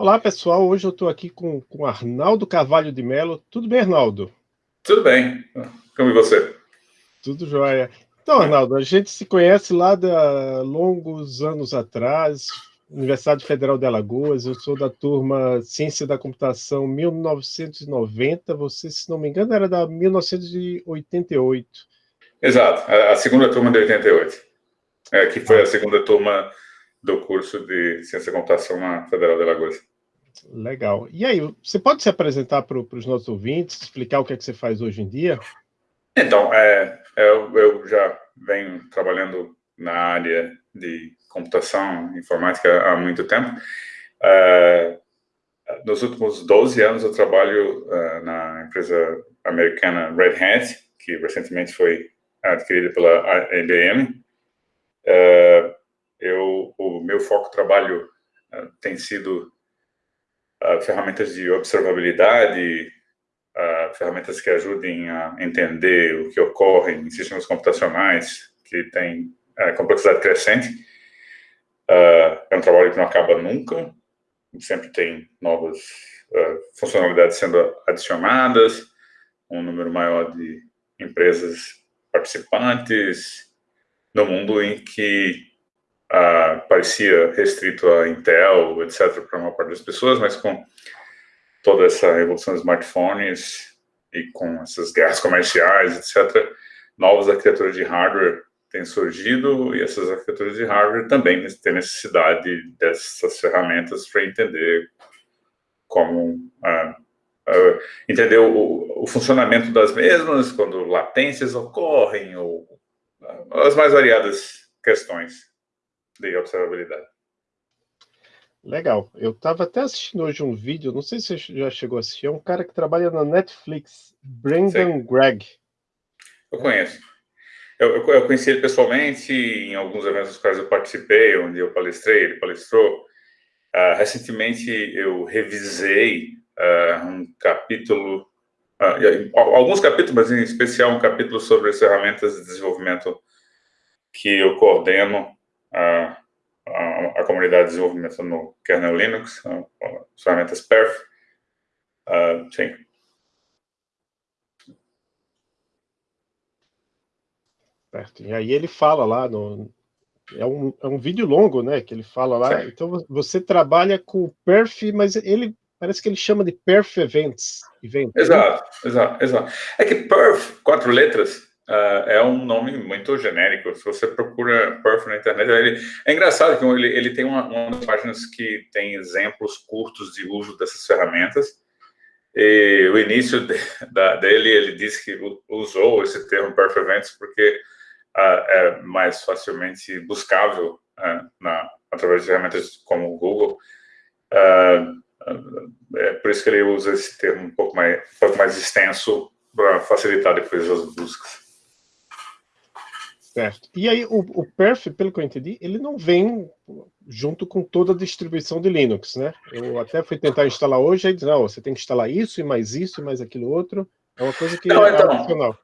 Olá, pessoal. Hoje eu estou aqui com, com Arnaldo Carvalho de Mello. Tudo bem, Arnaldo? Tudo bem. Como e você? Tudo jóia. Então, Arnaldo, a gente se conhece lá de longos anos atrás, Universidade Federal de Alagoas. Eu sou da turma Ciência da Computação 1990. Você, se não me engano, era da 1988. Exato, a segunda turma de 88, é, que foi a segunda turma do curso de Ciência da Computação na Federal de Alagoas. Legal. E aí, você pode se apresentar para os nossos ouvintes, explicar o que é que você faz hoje em dia? Então, é, eu, eu já venho trabalhando na área de computação informática há muito tempo. Uh, nos últimos 12 anos eu trabalho uh, na empresa americana Red Hat, que recentemente foi adquirida pela IBM. Uh, eu, o meu foco trabalho tem sido uh, ferramentas de observabilidade, uh, ferramentas que ajudem a entender o que ocorre em sistemas computacionais que têm uh, complexidade crescente. é um trabalho que não acaba nunca, sempre tem novas funcionalidades sendo adicionadas, um número maior de empresas participantes, no mundo em que parecia restrito a Intel, etc., para uma parte das pessoas, mas com toda essa revolução dos smartphones e com essas guerras comerciais, etc., novas arquiteturas de hardware têm surgido e essas arquiteturas de hardware também têm necessidade dessas ferramentas para entender como uh, entender o, o, funcionamento das mesmas, quando latências ocorrem, ou as mais variadas questões de observabilidade. Legal. Eu estava até assistindo hoje um vídeo, não sei se você já chegou a assistir, é um cara que trabalha na Netflix, Brendan Gregg. Eu conheço. Eu, eu, eu, conheci ele pessoalmente em alguns eventos dos quais eu participei, onde eu palestrei, ele palestrou. Uh, recentemente eu revisei uh, um capítulo, uh, alguns capítulos, mas em especial um capítulo sobre as ferramentas de desenvolvimento que eu coordeno a, a, a, comunidade de desenvolvimento no kernel Linux, as ferramentas perf. Uh, sim. Certo. E aí ele fala lá no... É um, é um vídeo longo, né, que ele fala lá. Sim. Então você trabalha com perf, mas ele parece que ele chama de perf events. events exato, né? exato, exato. É que perf, quatro letras, Uh, é um nome muito genérico. Se você procura Perf na internet, ele, é engraçado que ele, ele tem uma, uma das páginas que tem exemplos curtos de uso dessas ferramentas. E o início de, da, dele, ele disse que usou esse termo Perf Events porque uh, é mais facilmente buscável uh, na, através de ferramentas como o Google. é por isso que ele usa esse termo um pouco mais, um pouco mais extenso para facilitar depois as buscas. Certo. E aí, o, o Perf, pelo que eu entendi, ele não vem junto com toda a distribuição de Linux, né? Eu até fui tentar instalar hoje, aí diz, não, você tem que instalar isso, e mais isso, e mais aquilo outro. É uma coisa que não, é então, opcional.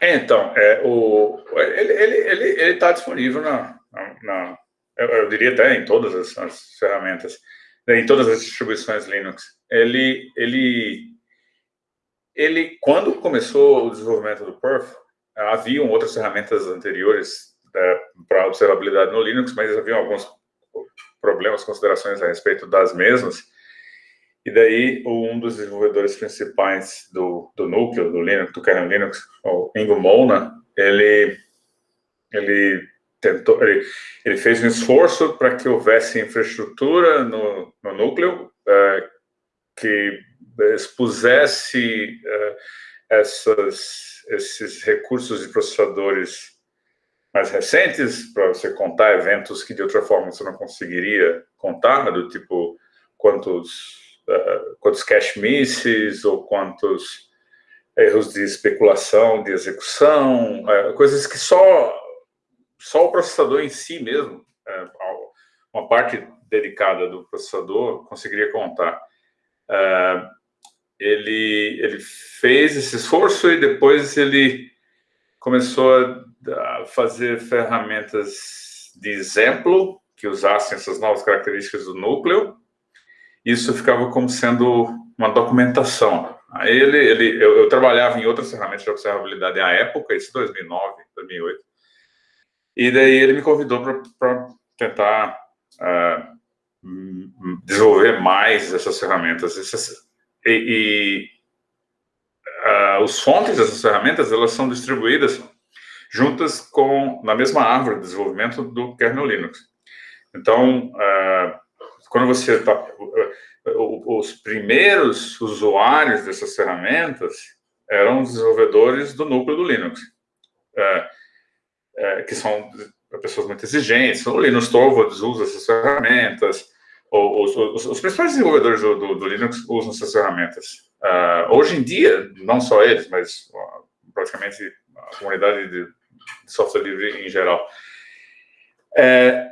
Então, é, o, ele está ele, ele, ele tá disponível na, na, na eu, eu, diria até em todas as, as, ferramentas, né, em todas as distribuições Linux. Ele, ele, ele, quando começou o desenvolvimento do Perf, haviam outras ferramentas anteriores é, para observabilidade no Linux, mas haviam alguns problemas, considerações a respeito das mesmas. E daí, um dos desenvolvedores principais do, do núcleo, do Linux, do kernel Linux, o Ingo Mona, ele, ele tentou, ele, ele fez um esforço para que houvesse infraestrutura no, no núcleo é, que expusesse é, essas esses recursos de processadores mais recentes para você contar eventos que de outra forma você não conseguiria contar, do tipo quantos, uh, quantos cache misses ou quantos erros de especulação, de execução, uh, coisas que só, só o processador em si mesmo, uh, uma parte dedicada do processador conseguiria contar. Uh, ele, ele fez esse esforço e depois ele começou a fazer ferramentas de exemplo que usassem essas novas características do núcleo isso ficava como sendo uma documentação. Aí ele, ele eu, eu trabalhava em outras ferramentas de observabilidade à época, isso 2009, 2008, e daí ele me convidou para tentar uh, desenvolver mais essas ferramentas. Essas, e, e uh, os fontes dessas ferramentas, elas são distribuídas juntas com, na mesma árvore de desenvolvimento do kernel Linux. Então, uh, quando você está... os primeiros usuários dessas ferramentas eram desenvolvedores do núcleo do Linux, uh, que são pessoas muito exigentes. O Linus Torvalds usa essas ferramentas, os, os, os principais desenvolvedores do, do, do, Linux usam essas ferramentas. Uh, hoje em dia, não só eles, mas uh, praticamente a comunidade de, de, software livre em geral. É,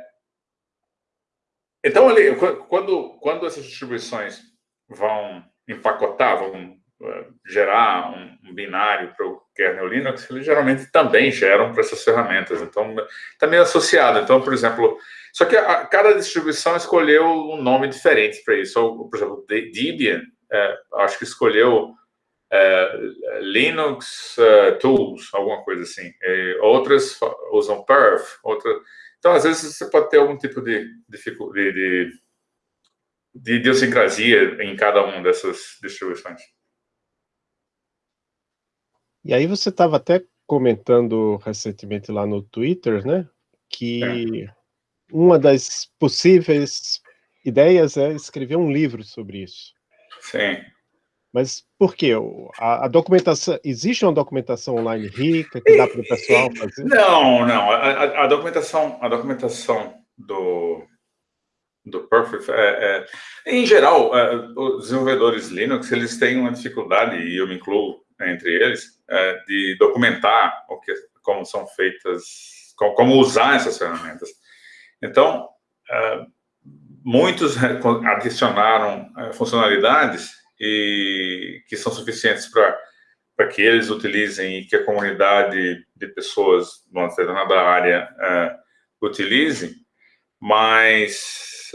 então, ali, quando, quando essas distribuições vão empacotar, vão uh, gerar um, um binário para o kernel Linux, eles geralmente também geram para essas ferramentas. Então, está meio associado. Então, por exemplo, só que a, cada distribuição escolheu um nome diferente para isso. Por exemplo, Debian, é, acho que escolheu é, Linux uh, Tools, alguma coisa assim. E outras usam Perf. Outra... Então, às vezes, você pode ter algum tipo de, de, de, de idiosincrasia em cada uma dessas distribuições. E aí você estava até comentando recentemente lá no Twitter, né? Que é uma das possíveis ideias é escrever um livro sobre isso. Sim. Mas por quê? A, a, documentação, existe uma documentação online rica que dá para o pessoal fazer? Não, não. A, a, documentação, a documentação do, do Perfect, é, é, em geral, é, os desenvolvedores Linux, eles têm uma dificuldade, e eu me incluo entre eles, é, de documentar o que, como são feitas, como, como usar essas ferramentas. Então, uh, muitos adicionaram uh, funcionalidades e que são suficientes para para que eles utilizem e que a comunidade de pessoas numa determinada área uh, utilize, mas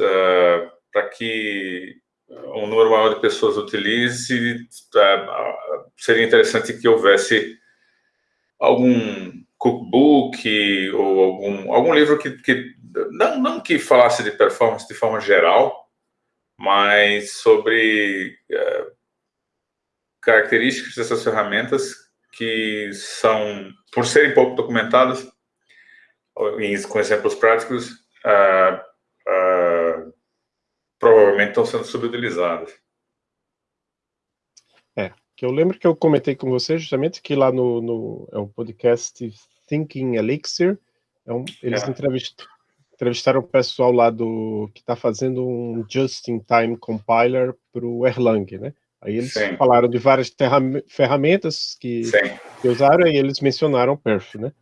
para que um número maior de pessoas utilize, uh, seria interessante que houvesse algum cookbook ou algum, algum livro que, que não, não que falasse de performance de forma geral, mas sobre é, características dessas ferramentas que são, por serem pouco documentadas, com exemplos práticos, uh, provavelmente estão sendo subutilizadas. É, que eu lembro que eu comentei com você justamente que lá no, no é um podcast Thinking Elixir, é um, eles é. entrevistaram o pessoal lá do que está fazendo um just-in-time compiler para o Erlang, né? Aí eles Sim. falaram de várias ferramentas que, que, usaram e eles mencionaram Perf, né?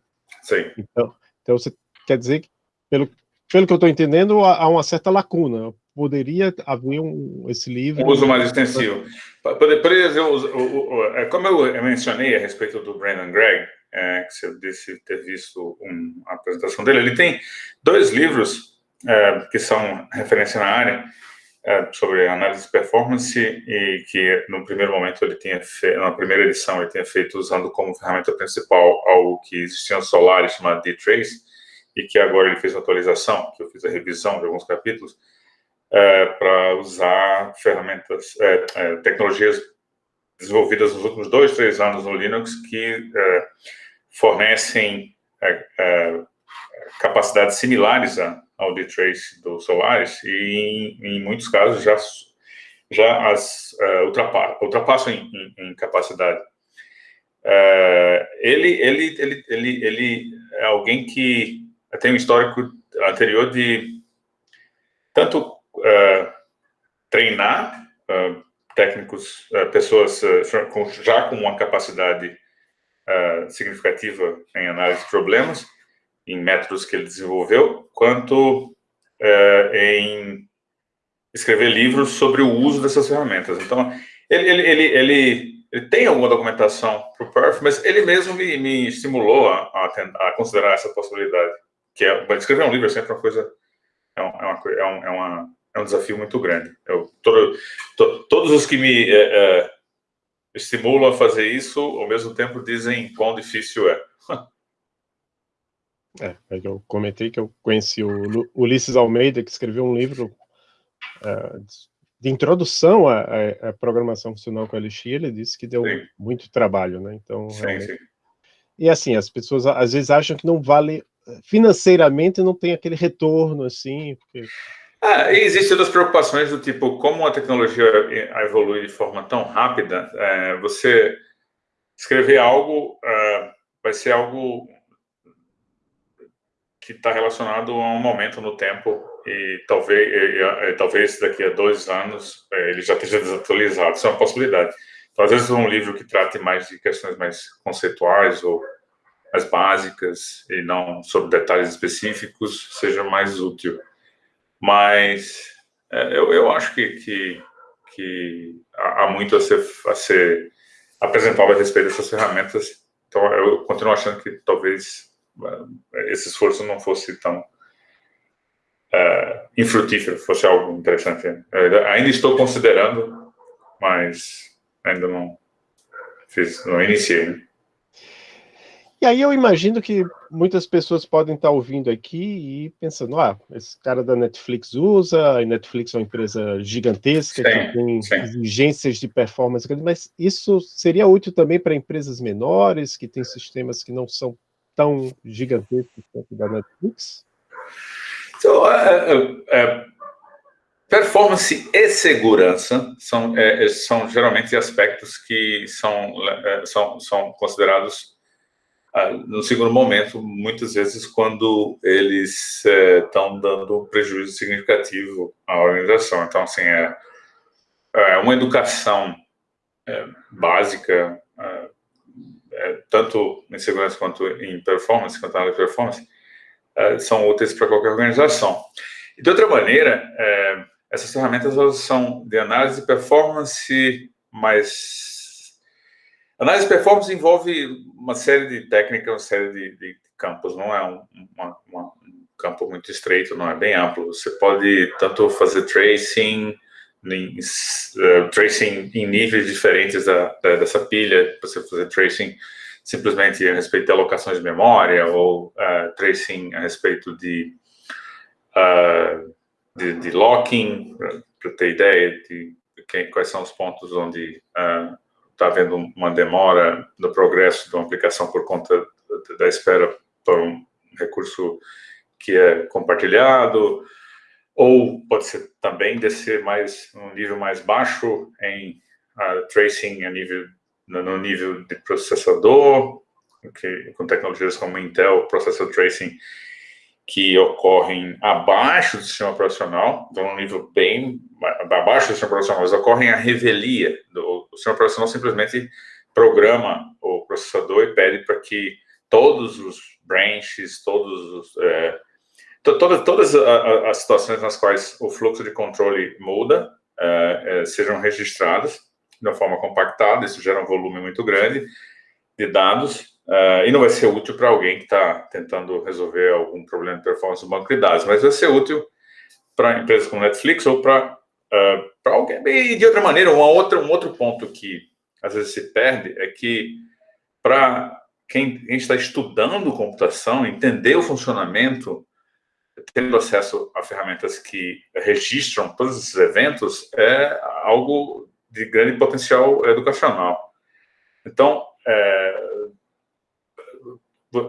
Sim. Então, então você quer dizer que, pelo, pelo que eu estou entendendo, há uma certa lacuna. Poderia haver um, esse livro... Um uso mais extensivo. Poderia ser, como eu mencionei a respeito do Brandon Gregg, é, que você disse ter visto um, a apresentação dele. Ele tem dois livros é, que são referência na área é, sobre análise de performance e que no primeiro momento ele tinha feito, na primeira edição ele tinha feito usando como ferramenta principal algo que existia no Solaris chamado D-Trace e que agora ele fez uma atualização, que eu fiz a revisão de alguns capítulos, é, para usar ferramentas, é, é, tecnologias desenvolvidas nos últimos dois, três anos no Linux que é, fornecem é, capacidades similares ao D-Trace do Solaris e, em, em, muitos casos, já, já as é, ultrapa ultrapassam em, em, em capacidade. Ele, ele, ele, ele, ele é alguém que tem um histórico anterior de tanto é, treinar é, técnicos, pessoas já com uma capacidade uh, significativa em análise de problemas, em métodos que ele desenvolveu, quanto uh, em escrever livros sobre o uso dessas ferramentas. Então, ele, ele, ele, ele, ele tem alguma documentação para o Perf, mas ele mesmo me, me estimulou a, a, a, considerar essa possibilidade, que é, escrever um livro é sempre uma coisa, é, uma, é, uma, é, uma, é um desafio muito grande. Eu, todo, to, todos os que me é, é, estimulam a fazer isso, ao mesmo tempo dizem quão difícil é. É, é eu comentei que eu conheci o Ulisses Almeida, que escreveu um livro uh, de introdução à, à, programação funcional com LX, ele disse que deu sim. muito trabalho, né? Então, sim, sim. E assim, as pessoas às vezes acham que não vale financeiramente, não tem aquele retorno assim. Porque... Ah, existem outras preocupações do tipo, como a tecnologia evolui de forma tão rápida, é, você escrever algo é, vai ser algo que está relacionado a um momento no tempo e talvez, e, e, talvez daqui a dois anos é, ele já esteja desatualizado. Isso é uma possibilidade. Então, às vezes, um livro que trate mais de questões mais conceituais ou mais básicas e não sobre detalhes específicos seja mais útil. Mas é, eu, eu acho que, que, que há muito a ser, a ser apresentado a respeito dessas ferramentas. Então, eu continuo achando que talvez é, esse esforço não fosse tão uh, infrutífero, fosse algo interessante. Eu ainda estou considerando, mas ainda não fiz, não iniciei. Né? E aí eu imagino que muitas pessoas podem estar ouvindo aqui e pensando, ah, esse cara da Netflix usa, a Netflix é uma empresa gigantesca, sim, que tem sim. exigências de performance, mas isso seria útil também para empresas menores, que têm sistemas que não são tão gigantescos quanto da Netflix? Então, uh, uh, performance e segurança são, uh, são geralmente aspectos que são, são, são considerados no segundo momento, muitas vezes quando eles estão dando um prejuízo significativo à organização. Então, assim, é, é uma educação básica é, tanto em segurança quanto em performance, quanto de performance, é, são úteis para qualquer organização. E de outra maneira, é, essas ferramentas são de análise de performance, mas análise de performance envolve uma série de técnicas, uma série de, de campos, não é um, uma, uma, um campo muito estreito, não é bem amplo. Você pode tanto fazer tracing, em, uh, tracing em níveis diferentes da, da, dessa pilha, você fazer tracing simplesmente a respeito de alocações de memória, ou uh, tracing a respeito de, uh, de, de, locking, para ter ideia de quem, quais são os pontos onde está havendo uma demora no progresso de uma aplicação por conta da espera por um recurso que é compartilhado, ou pode ser também descer mais um nível mais baixo em uh, tracing a nível no, nível de processador, que, com tecnologias como Intel Processor Tracing que ocorrem abaixo do sistema operacional, então um nível bem abaixo do sistema operacional, mas ocorrem a revelia do o sistema operacional simplesmente programa o processador e pede para que todos os branches, todos os é, todas, todas as situações nas quais o fluxo de controle muda é, é, sejam registradas de uma forma compactada, isso gera um volume muito grande de dados, é, e não vai ser útil para alguém que está tentando resolver algum problema de performance do banco de dados, mas vai ser útil para empresas como Netflix ou para uh, alguém. E de outra maneira, uma outra, um outro ponto que às vezes se perde é que para quem está estudando computação, entender o funcionamento tendo acesso a ferramentas que registram todos esses eventos é algo de grande potencial educacional. Então, é,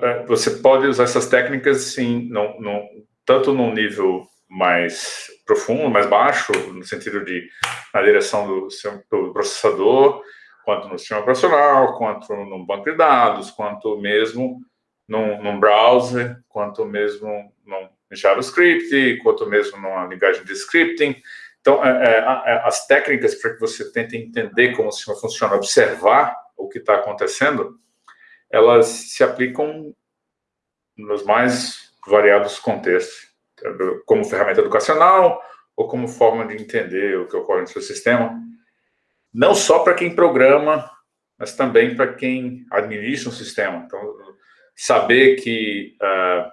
é você pode usar essas técnicas, sim, no, no, tanto num nível mais profundo, mais baixo, no sentido de na direção do, do processador, quanto no sistema operacional, quanto no banco de dados, quanto mesmo num, num browser, quanto mesmo num JavaScript, quanto mesmo numa linguagem de scripting. Então, é, é, é, as técnicas para que você tente entender como o sistema funciona, observar o que está acontecendo, elas se aplicam nos mais variados contextos, como ferramenta educacional ou como forma de entender o que ocorre no seu sistema, não só para quem programa, mas também para quem administra um sistema. Então, saber que uh,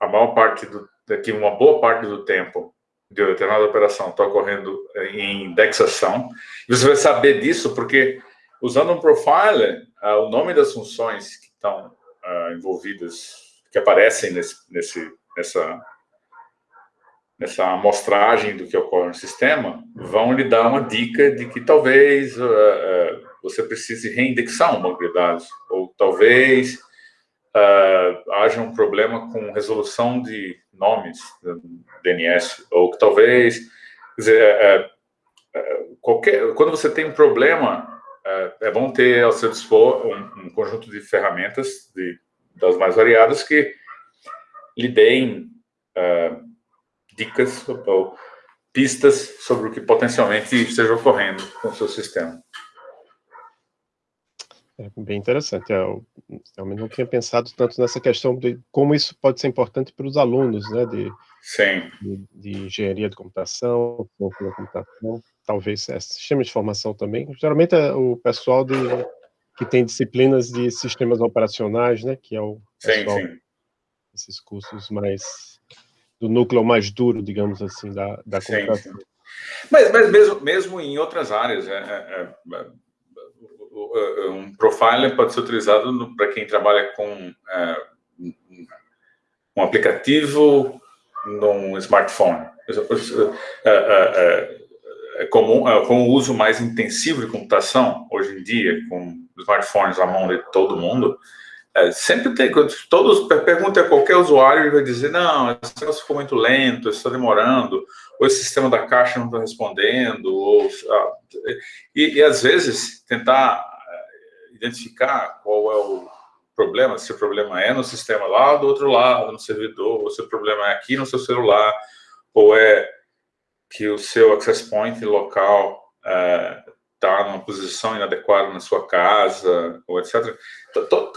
a maior parte do que uma boa parte do tempo de determinada operação está ocorrendo em indexação. Você vai saber disso porque, usando um profiler, uh, o nome das funções que estão uh, envolvidas, que aparecem nesse, nesse, nessa, nessa amostragem do que ocorre no sistema, vão lhe dar uma dica de que talvez uh, você precise reindexar um banco de dados, ou talvez haja um problema com resolução de nomes DNS, ou que talvez, dizer, é, é, qualquer, quando você tem um problema, é, bom ter ao seu dispor um, um conjunto de ferramentas de, das mais variadas que lhe deem uh, dicas ou pistas sobre o que potencialmente esteja ocorrendo com o seu sistema. É bem interessante. Eu realmente não tinha pensado tanto nessa questão de como isso pode ser importante para os alunos, né, de, Sim. de, de engenharia de computação, de computação, talvez é, sistema de formação também. Geralmente é o pessoal de, que tem disciplinas de sistemas operacionais, né, que é o pessoal, sim, sim. esses cursos mais do núcleo mais duro, digamos assim, da, da computação. Mas, mas mesmo, mesmo em outras áreas, é, é, é um profiler pode ser utilizado para quem trabalha com é, um aplicativo num smartphone. É, é, é comum, é, com o uso mais intensivo de computação, hoje em dia, com smartphones à mão de todo mundo, é, sempre tem, todos, pergunta a qualquer usuário, ele vai dizer, não, esse negócio ficou muito lento, está demorando, ou esse sistema da caixa não está respondendo, ou, ah, e, e, às vezes tentar é, identificar qual é o problema, se o problema é no sistema lá do outro lado, no servidor, ou se o problema é aqui no seu celular, ou é que o seu access point local é, está numa posição inadequada na sua casa, ou etc.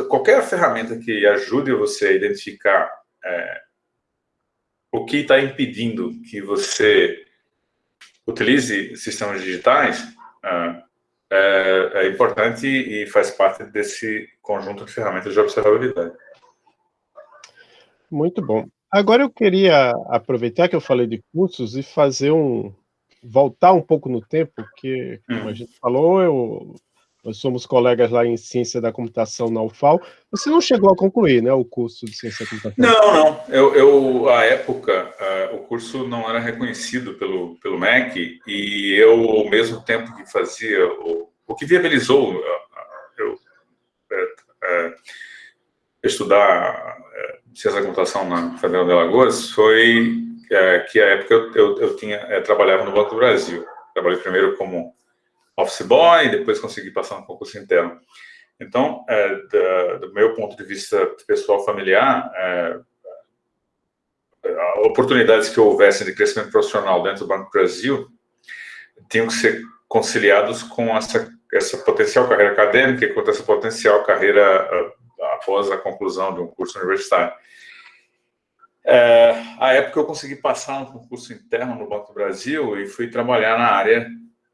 Qualquer ferramenta que ajude você a identificar é, o que está impedindo que você utilize sistemas digitais é, é, é, importante e faz parte desse conjunto de ferramentas de observabilidade. Muito bom. Agora eu queria aproveitar que eu falei de cursos e fazer um, voltar um pouco no tempo, porque, como a hum. gente falou, eu, nós somos colegas lá em Ciência da Computação na UFAL. Você não chegou a concluir, né, o curso de Ciência da Computação? Não, não. Eu, eu à época, uh, o curso não era reconhecido pelo, pelo MEC, e eu, ao mesmo tempo que fazia, o, o que viabilizou uh, eu uh, estudar Ciência da Computação na Federal de Alagoas foi é, que a época eu, eu, eu tinha, é, trabalhava no Banco do Brasil. Trabalhei primeiro como office boy, depois consegui passar um concurso interno. Então, é, da, do meu ponto de vista pessoal familiar, é, oportunidades que houvessem de crescimento profissional dentro do Banco do Brasil tinham que ser conciliados com essa, essa potencial carreira acadêmica e com essa potencial carreira após a conclusão de um curso universitário. É, a época eu consegui passar um concurso interno no Banco do Brasil e fui trabalhar na área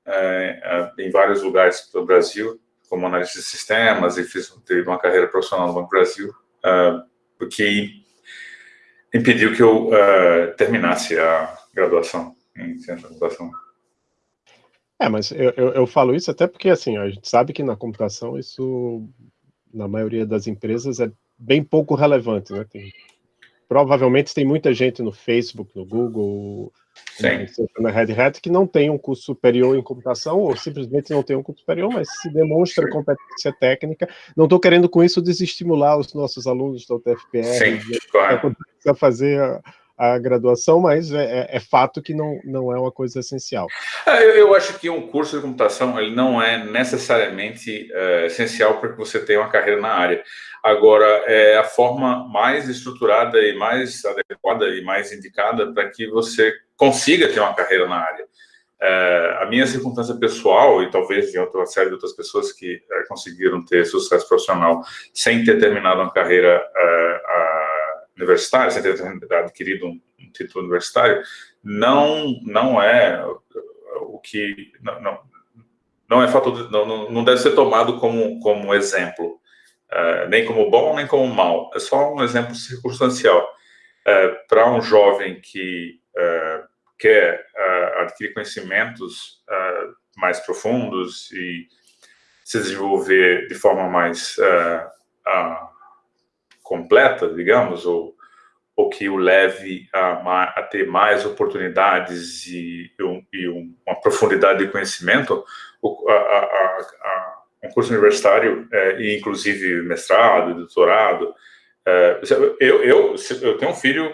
é, é, em vários lugares do Brasil, como analista de sistemas, e fiz tive uma carreira profissional no Banco do Brasil, é, o que impediu que eu é, terminasse a graduação em ciência da computação. É, mas eu, eu, eu, falo isso até porque, assim, a gente sabe que na computação isso, na maioria das empresas, é bem pouco relevante, né? Tem provavelmente tem muita gente no Facebook, no Google, na Red Hat, que não tem um curso superior em computação, ou simplesmente não tem um curso superior, mas se demonstra Sim. competência técnica. Não estou querendo com isso desestimular os nossos alunos da UTFPR Sim, claro. a fazer a, graduação, mas é, é, é, fato que não, não é uma coisa essencial. É, eu, eu, acho que um curso de computação ele não é necessariamente é, essencial para que você tenha uma carreira na área. Agora, é a forma mais estruturada e mais adequada e mais indicada para que você consiga ter uma carreira na área. É, a minha circunstância pessoal, e talvez de outra série de outras pessoas que é, conseguiram ter sucesso profissional sem ter terminado uma carreira universitária, sem ter adquirido um, um, título universitário, não, não é o que... Não, não, não é fator, não, não deve ser tomado como, como exemplo, uh, nem como bom, nem como mal. É só um exemplo circunstancial. Uh, Para um jovem que uh, quer uh, adquirir conhecimentos uh, mais profundos e se desenvolver de forma mais uh, completa, digamos, ou, ou que o leve a, a ter mais oportunidades e, e, uma profundidade de conhecimento, o, um curso universitário, é, e inclusive mestrado, doutorado, é, eu, eu, eu tenho um filho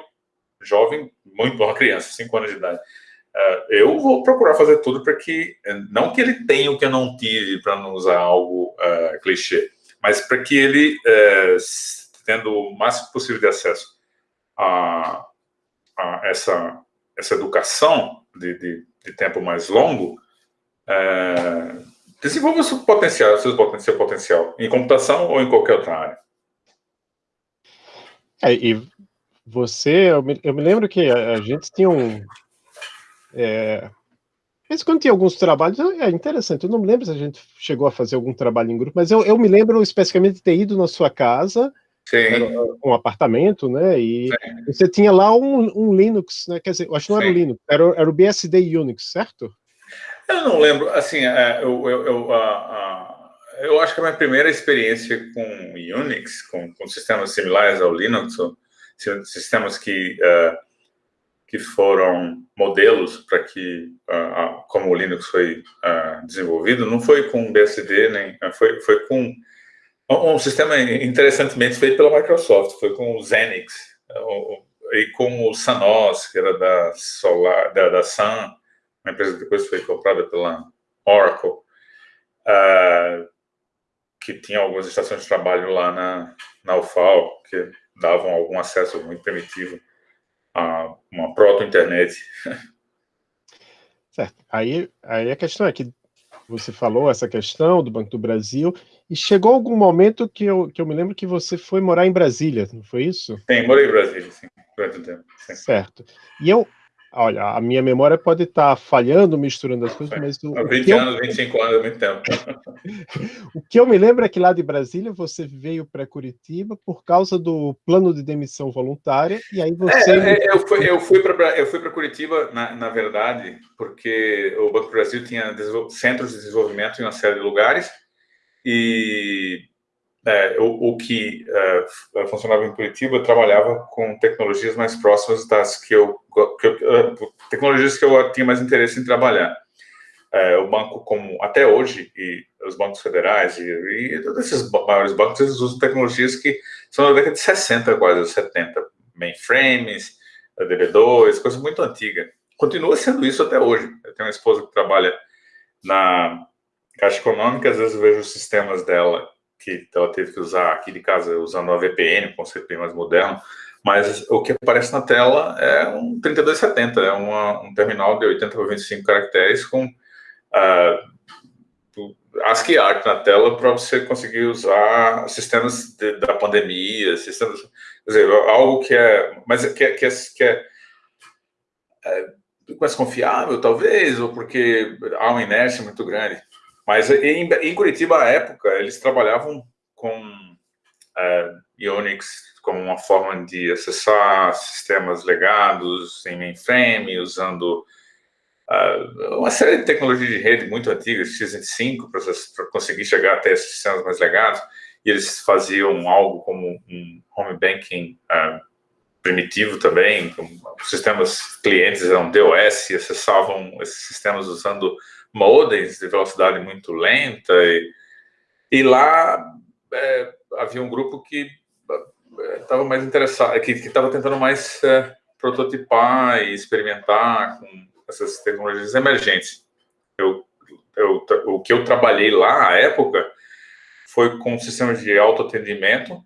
jovem, muito uma criança, 5 anos de idade. Uh, eu vou procurar fazer tudo para que, não que ele tenha o que eu não tive, para não usar algo uh, clichê, mas para que ele, uh, tendo o máximo possível de acesso a, a essa, essa educação de, de, de tempo mais longo, desenvolva seu potencial, seu potencial, potencial, em computação ou em qualquer outra área. É, e você, eu me, eu me, lembro que a, gente tinha um. É, mas quando tinha alguns trabalhos, é interessante, eu não me lembro se a gente chegou a fazer algum trabalho em grupo, mas eu, eu me lembro especificamente de ter ido na sua casa, um apartamento, né, e Sim. você tinha lá um, um, Linux, né, quer dizer, eu acho que não era o Linux, era, era o BSD Unix, certo? Eu não lembro, assim, é, eu, eu, eu, eu acho que a minha primeira experiência com Unix, com, com sistemas similares ao Linux, sistemas que, uh, que foram modelos para que, uh, como o Linux foi uh, desenvolvido, não foi com BSD, nem foi, foi com um sistema interessantemente feito pela Microsoft, foi com o Xenix, e com o Sanos, que era da, Solar, da, da Sun, uma empresa que depois foi comprada pela Oracle, que tinha algumas estações de trabalho lá na, na UFAL, que davam algum acesso muito primitivo a uma proto-internet. Certo. Aí, aí a questão é que você falou essa questão do Banco do Brasil, e chegou algum momento que eu, que eu me lembro que você foi morar em Brasília, não foi isso? Sim, morei em Brasília, sim, durante um tempo. Sim. Certo. E eu, Olha, a minha memória pode estar falhando, misturando as coisas, mas... O, 20 anos, eu... 25 anos, é muito tempo. o que eu me lembro é que lá de Brasília você veio para Curitiba por causa do plano de demissão voluntária, e aí você... É, é, eu fui, eu fui para Curitiba, na, na verdade, porque o Banco do Brasil tinha centros de desenvolvimento em uma série de lugares, e é, o, o, que é, funcionava em Curitiba trabalhava com tecnologias mais próximas das que eu, que eu, é, tecnologias que eu tinha mais interesse em trabalhar. É, o banco, como até hoje, e os bancos federais, e, e todos esses maiores bancos, eles usam tecnologias que são da década de 60, quase 70, mainframes, DB2, coisa muito antiga. Continua sendo isso até hoje. Eu tenho uma esposa que trabalha na Caixa Econômica, às vezes eu vejo os sistemas dela que ela teve que usar aqui de casa usando a VPN, com CP mais moderno, mas o que aparece na tela é um 3270, é uma, um terminal de 80 por 25 caracteres com uh, ASCII art na tela para você conseguir usar sistemas de, da pandemia, sistemas, quer dizer, algo que é, mas que é, que é, que é, é mais confiável, talvez, ou porque há uma inércia muito grande. Mas em, em Curitiba, à época, eles trabalhavam com Unix como uma forma de acessar sistemas legados em mainframe, usando uh, uma série de tecnologias de rede muito antigas, x25, para conseguir chegar até esses sistemas mais legados. E eles faziam algo como um home banking uh, primitivo também, os sistemas clientes eram DOS, acessavam esses sistemas usando modems de velocidade muito lenta, e, e lá é, havia um grupo que estava é, mais interessado, que estava tentando mais é, prototipar e experimentar com essas tecnologias emergentes. Eu, eu, o que eu trabalhei lá, à época, foi com sistemas de autoatendimento,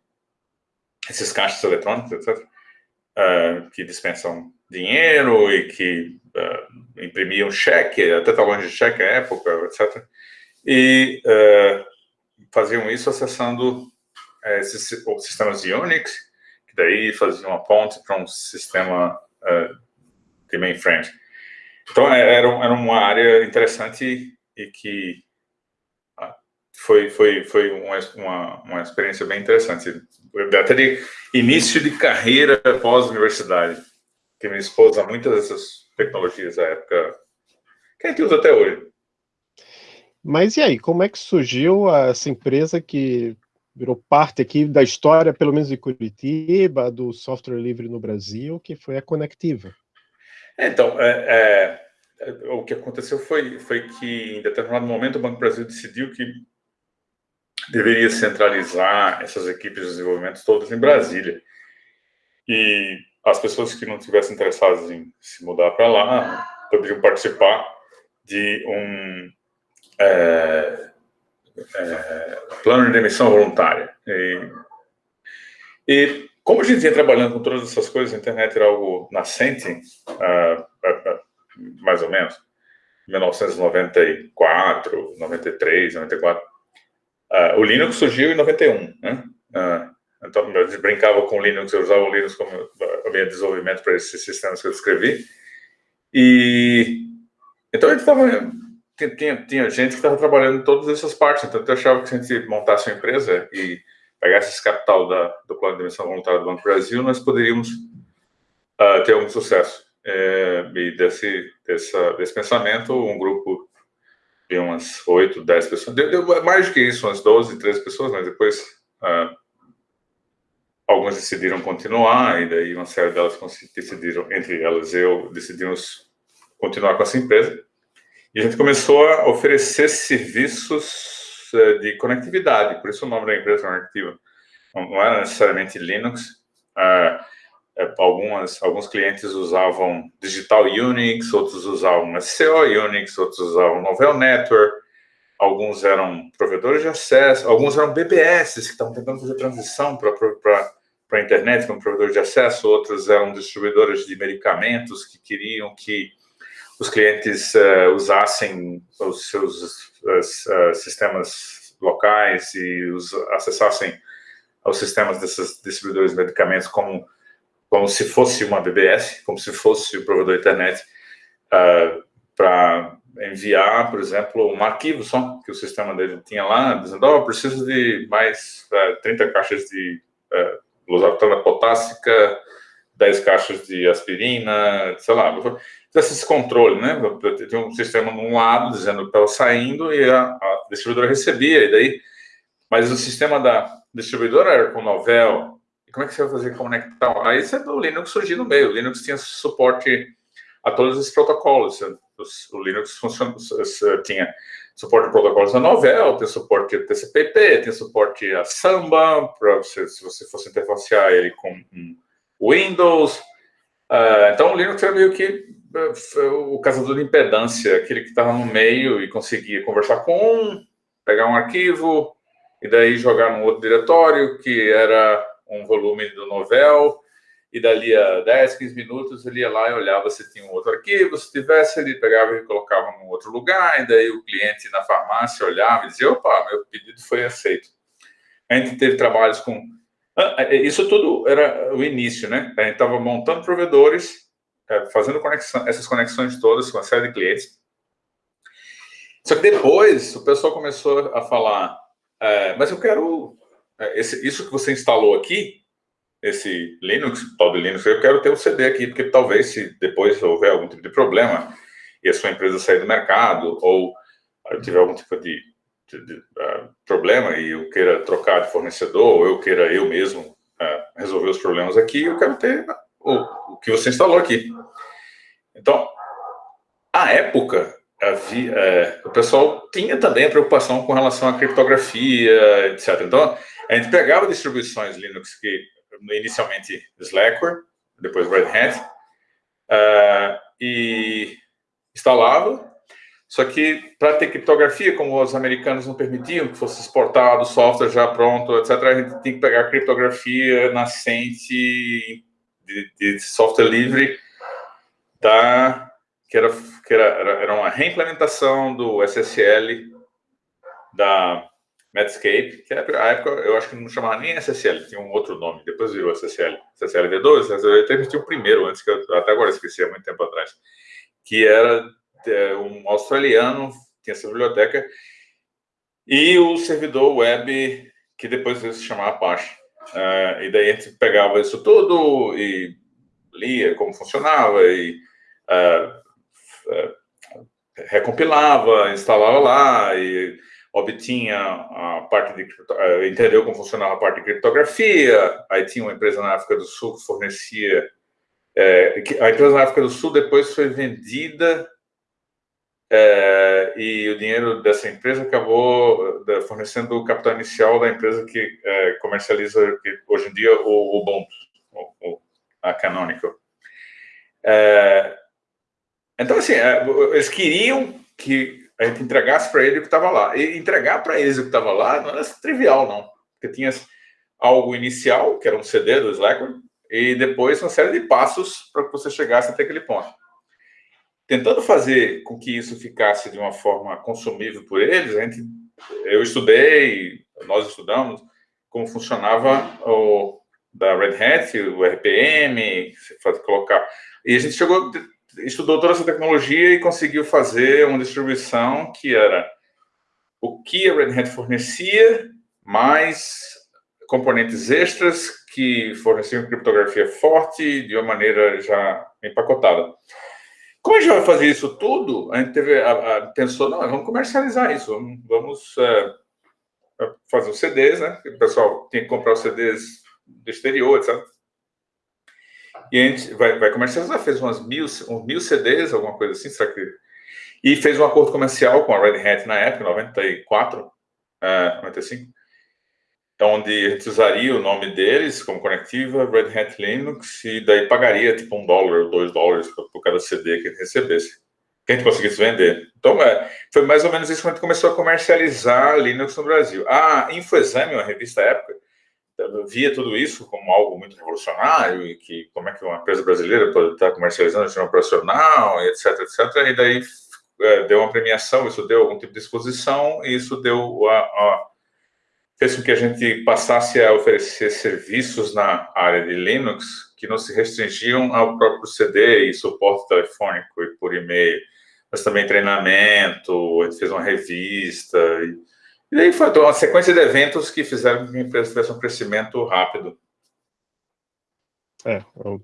esses caixas eletrônicos, etc., uh, que dispensam dinheiro e que uh, imprimiam cheque, até talões de cheque à época, etc. E uh, faziam isso acessando uh, esses sistemas de Unix, que daí faziam uma ponte para um sistema de mainframe. Então, é, era, era uma área interessante e que foi, foi, foi uma, uma, experiência bem interessante. Até de início de carreira pós-universidade que minha esposa, muitas dessas tecnologias da época que a gente usa até hoje. Mas e aí, como é que surgiu essa empresa que virou parte aqui da história, pelo menos de Curitiba, do software livre no Brasil, que foi a Conectiva? Então, é, é, o que aconteceu foi, foi que, em determinado momento, o Banco Brasil decidiu que deveria centralizar essas equipes de desenvolvimento todas em Brasília. E as pessoas que não tivessem interessadas em se mudar para lá poderiam participar de um é, é, plano de demissão voluntária. E, e, como a gente ia trabalhando com todas essas coisas, a internet era algo nascente, uh, uh, uh, mais ou menos, 1994, 93, 94. o Linux surgiu em 91, né? Ah, então, brincava com o Linux, eu usava o Linux como meu desenvolvimento para esses sistemas que eu descrevi. E então gente estava tinha, tinha gente que estava trabalhando em todas essas partes, então eu achava que se a gente montasse uma empresa e pegasse esse capital da, do plano de emissão voluntária do Banco Brasil, nós poderíamos uh, ter algum sucesso. É, e desse, dessa, desse pensamento, um grupo de umas 8, 10 pessoas, deu, deu, mais do que isso, umas 12, 13 pessoas, mas depois uh, algumas decidiram continuar, e daí uma série delas decidiram, entre elas eu, decidimos continuar com essa empresa. E a gente começou a oferecer serviços eh, de conectividade, por isso o nome da empresa Conectiva. Não era necessariamente Linux. Ah, eh, algumas, alguns clientes usavam Digital Unix, outros usavam SCO Unix, outros usavam Novell Network, alguns eram provedores de acesso, alguns eram BBS, que estavam tentando fazer transição para a internet como provedor de acesso, outros eram distribuidores de medicamentos que queriam que os clientes uh, usassem os seus uh, sistemas locais e os, acessassem aos sistemas desses distribuidores de medicamentos como, como se fosse uma BBS, como se fosse o provedor de internet, uh, para enviar, por exemplo, um arquivo só que o sistema dele tinha lá, dizendo, oh, preciso de mais uh, 30 caixas de uh, losartana potássica, 10 caixas de aspirina, sei lá, esse controle, né? Tinha um sistema num lado dizendo que estava saindo e a, a, distribuidora recebia, e daí. Mas o sistema da distribuidora era com Novell. E como é que você vai fazer conectar? Aí você, o Linux surgiu no meio. O Linux tinha suporte a todos esses protocolos. O Linux funciona, tinha suporte a protocolos da Novell, tem suporte a TCP/IP, tem suporte a Samba, para você, se você fosse interfacear ele com Windows. Uh, então, o Linux era meio que o caçador de impedância, aquele que estava no meio e conseguia conversar com um, pegar um arquivo e daí jogar num outro diretório, que era um volume do Novel, e dali a 10, 15 minutos ele ia lá e olhava se tinha um outro arquivo, se tivesse ele pegava e colocava num outro lugar, e daí o cliente na farmácia olhava e dizia, opa, meu pedido foi aceito. A gente teve trabalhos com... Ah, é, isso tudo era o início, né? A gente estava montando provedores é, fazendo conexão, essas conexões todas com uma série de clientes. Só que depois o pessoal começou a falar, é, mas eu quero, é, esse, isso que você instalou aqui, esse Linux, tal de Linux, eu quero ter o um CD aqui, porque talvez se depois houver algum tipo de problema e a sua empresa sair do mercado, ou tiver algum tipo de, de, de uh, problema e eu queira trocar de fornecedor, ou eu queira eu mesmo uh, resolver os problemas aqui, eu quero ter o, o que você instalou aqui. Então, à época, havia, é, o pessoal tinha também a preocupação com relação à criptografia, etc. Então, a gente pegava distribuições Linux que inicialmente Slackware, depois Red Hat, uh, e instalava, só que para ter criptografia, como os americanos não permitiam que fosse exportado software já pronto, etc., a gente tinha que pegar criptografia nascente de, de software livre da que era que era, era uma reimplementação do SSL da Medscape, que na época eu acho que não chamava nem SSL, tinha um outro nome, depois virou SSL, SSL V2, SSL V3, tinha o primeiro antes que eu até agora esqueci há muito tempo atrás, que era é, um australiano, tinha essa biblioteca e o servidor web que depois se chamava Apache. Uh, e daí a gente pegava isso tudo e lia como funcionava e uh, uh, recompilava, instalava lá e obtinha a parte de uh, entendeu como funcionava a parte de criptografia. Aí tinha uma empresa na África do Sul que fornecia é, a empresa na África do Sul depois foi vendida é, e o dinheiro dessa empresa acabou fornecendo o capital inicial da empresa que é, comercializa hoje em dia o Ubuntu, o, a Canonical. Então, assim, eles queriam que a gente entregasse para ele o que estava lá. E entregar para eles o que estava lá não era trivial, não. Porque tinha algo inicial, que era um CD do Slackware, e depois uma série de passos para que você chegasse até aquele ponto. Tentando fazer com que isso ficasse de uma forma consumível por eles, a gente, eu estudei, nós estudamos como funcionava o da Red Hat, o RPM, colocar. E a gente chegou, estudou toda essa tecnologia e conseguiu fazer uma distribuição que era o que a Red Hat fornecia, mais componentes extras que forneciam criptografia forte de uma maneira já empacotada. Como a gente vai fazer isso tudo, a gente teve, a, a, pensou, não, vamos comercializar isso, vamos, é, é fazer os CDs, né? O pessoal tem que comprar os CDs do exterior, etc. E a gente vai, vai comercializar, fez umas mil, uns mil CDs, alguma coisa assim, será que... E fez um acordo comercial com a Red Hat na época, 94, é, 95, onde a gente usaria o nome deles como conectiva, Red Hat Linux, e daí pagaria tipo um dólar ou dois dólares por cada CD que gente recebesse, que a gente conseguisse vender. Então, é, foi mais ou menos isso que a gente começou a comercializar Linux no Brasil. A InfoExame, uma revista época, via tudo isso como algo muito revolucionário e que como é que uma empresa brasileira pode estar comercializando sistema operacional, etc, etc. E daí é, deu uma premiação, isso deu algum tipo de exposição e isso deu a, a fez com que a gente passasse a oferecer serviços na área de Linux que não se restringiam ao próprio CD e suporte telefônico e por e-mail, mas também treinamento, a gente fez uma revista, e, e daí foi uma sequência de eventos que fizeram que a empresa tivesse um crescimento rápido. É, eu,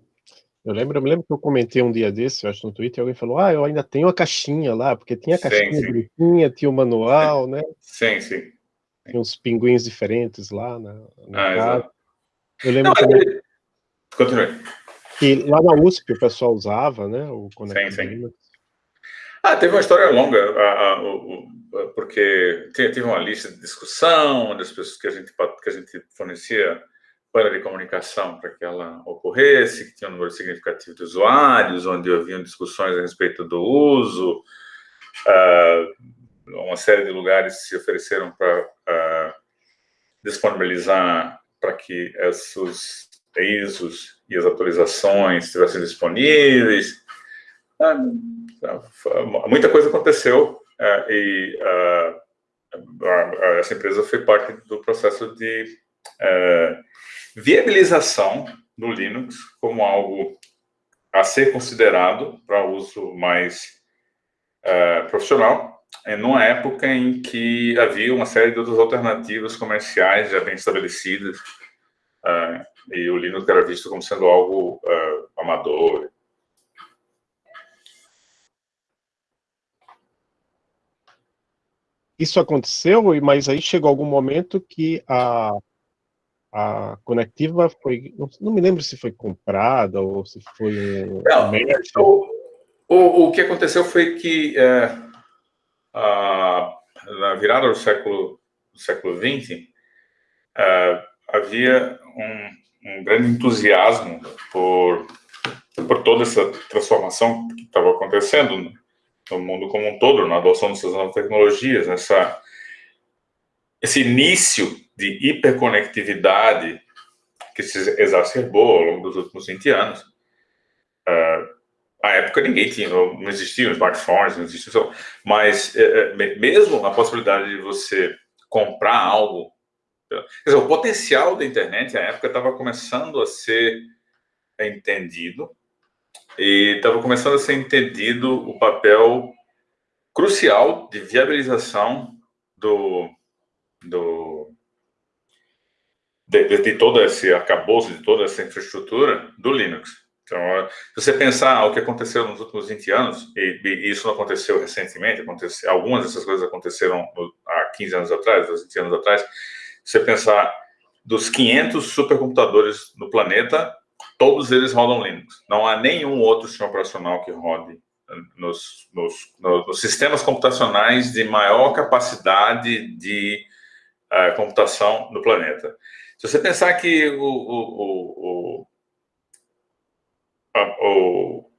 eu, lembro, eu me lembro que eu comentei um dia desse, eu acho no Twitter, alguém falou, ah, eu ainda tenho a caixinha lá, porque tinha a caixinha, sim, sim. tinha o manual, né? Sim, sim. Tinha uns pinguins diferentes lá na ah, casa. Eu lembro Não, que, Continue. que lá na USP o pessoal usava, né? O Conector sim, sim. Ah, teve uma história longa, a, a, o, porque teve uma lista de discussão das pessoas que a gente, que a gente fornecia para de comunicação para que ela ocorresse, que tinha um número significativo de usuários, onde haviam discussões a respeito do uso, uh, uma série de lugares se ofereceram para uh, disponibilizar para que esses ISOs e as atualizações estivessem disponíveis. Uh, muita coisa aconteceu e essa empresa foi parte do processo de viabilização do Linux como algo a ser considerado para uso mais profissional é, numa época em que havia uma série de outras alternativas comerciais já bem estabelecidas, uh, e o Linux era visto como sendo algo uh, amador. Isso aconteceu, mas aí chegou algum momento que a, a Conectiva foi, não, não me lembro se foi comprada ou se foi. Não, o, o, o que aconteceu foi que... Uh, na virada do século do século XX, havia um, um, grande entusiasmo por por toda essa transformação que estava acontecendo no mundo como um todo, na adoção dessas novas tecnologias, nessa esse início de hiperconectividade que se exacerbou ao longo dos últimos 20 anos. Uh, na época ninguém tinha, não existiam smartphones, não existiam, mas é, é mesmo a possibilidade de você comprar algo, quer dizer, o potencial da internet na época estava começando a ser entendido e estava começando a ser entendido o papel crucial de viabilização do, do de, de, de todo esse arcabouço, de toda essa infraestrutura do Linux. Então, se você pensar o que aconteceu nos últimos 20 anos, e, e isso não aconteceu recentemente, aconteceu, algumas dessas coisas aconteceram há 15 anos atrás, 20 anos atrás, se você pensar dos 500 supercomputadores no planeta, todos eles rodam Linux. Não há nenhum outro sistema operacional que rode nos, nos, nos sistemas computacionais de maior capacidade de uh, computação no planeta. Se você pensar que o, o, o, o,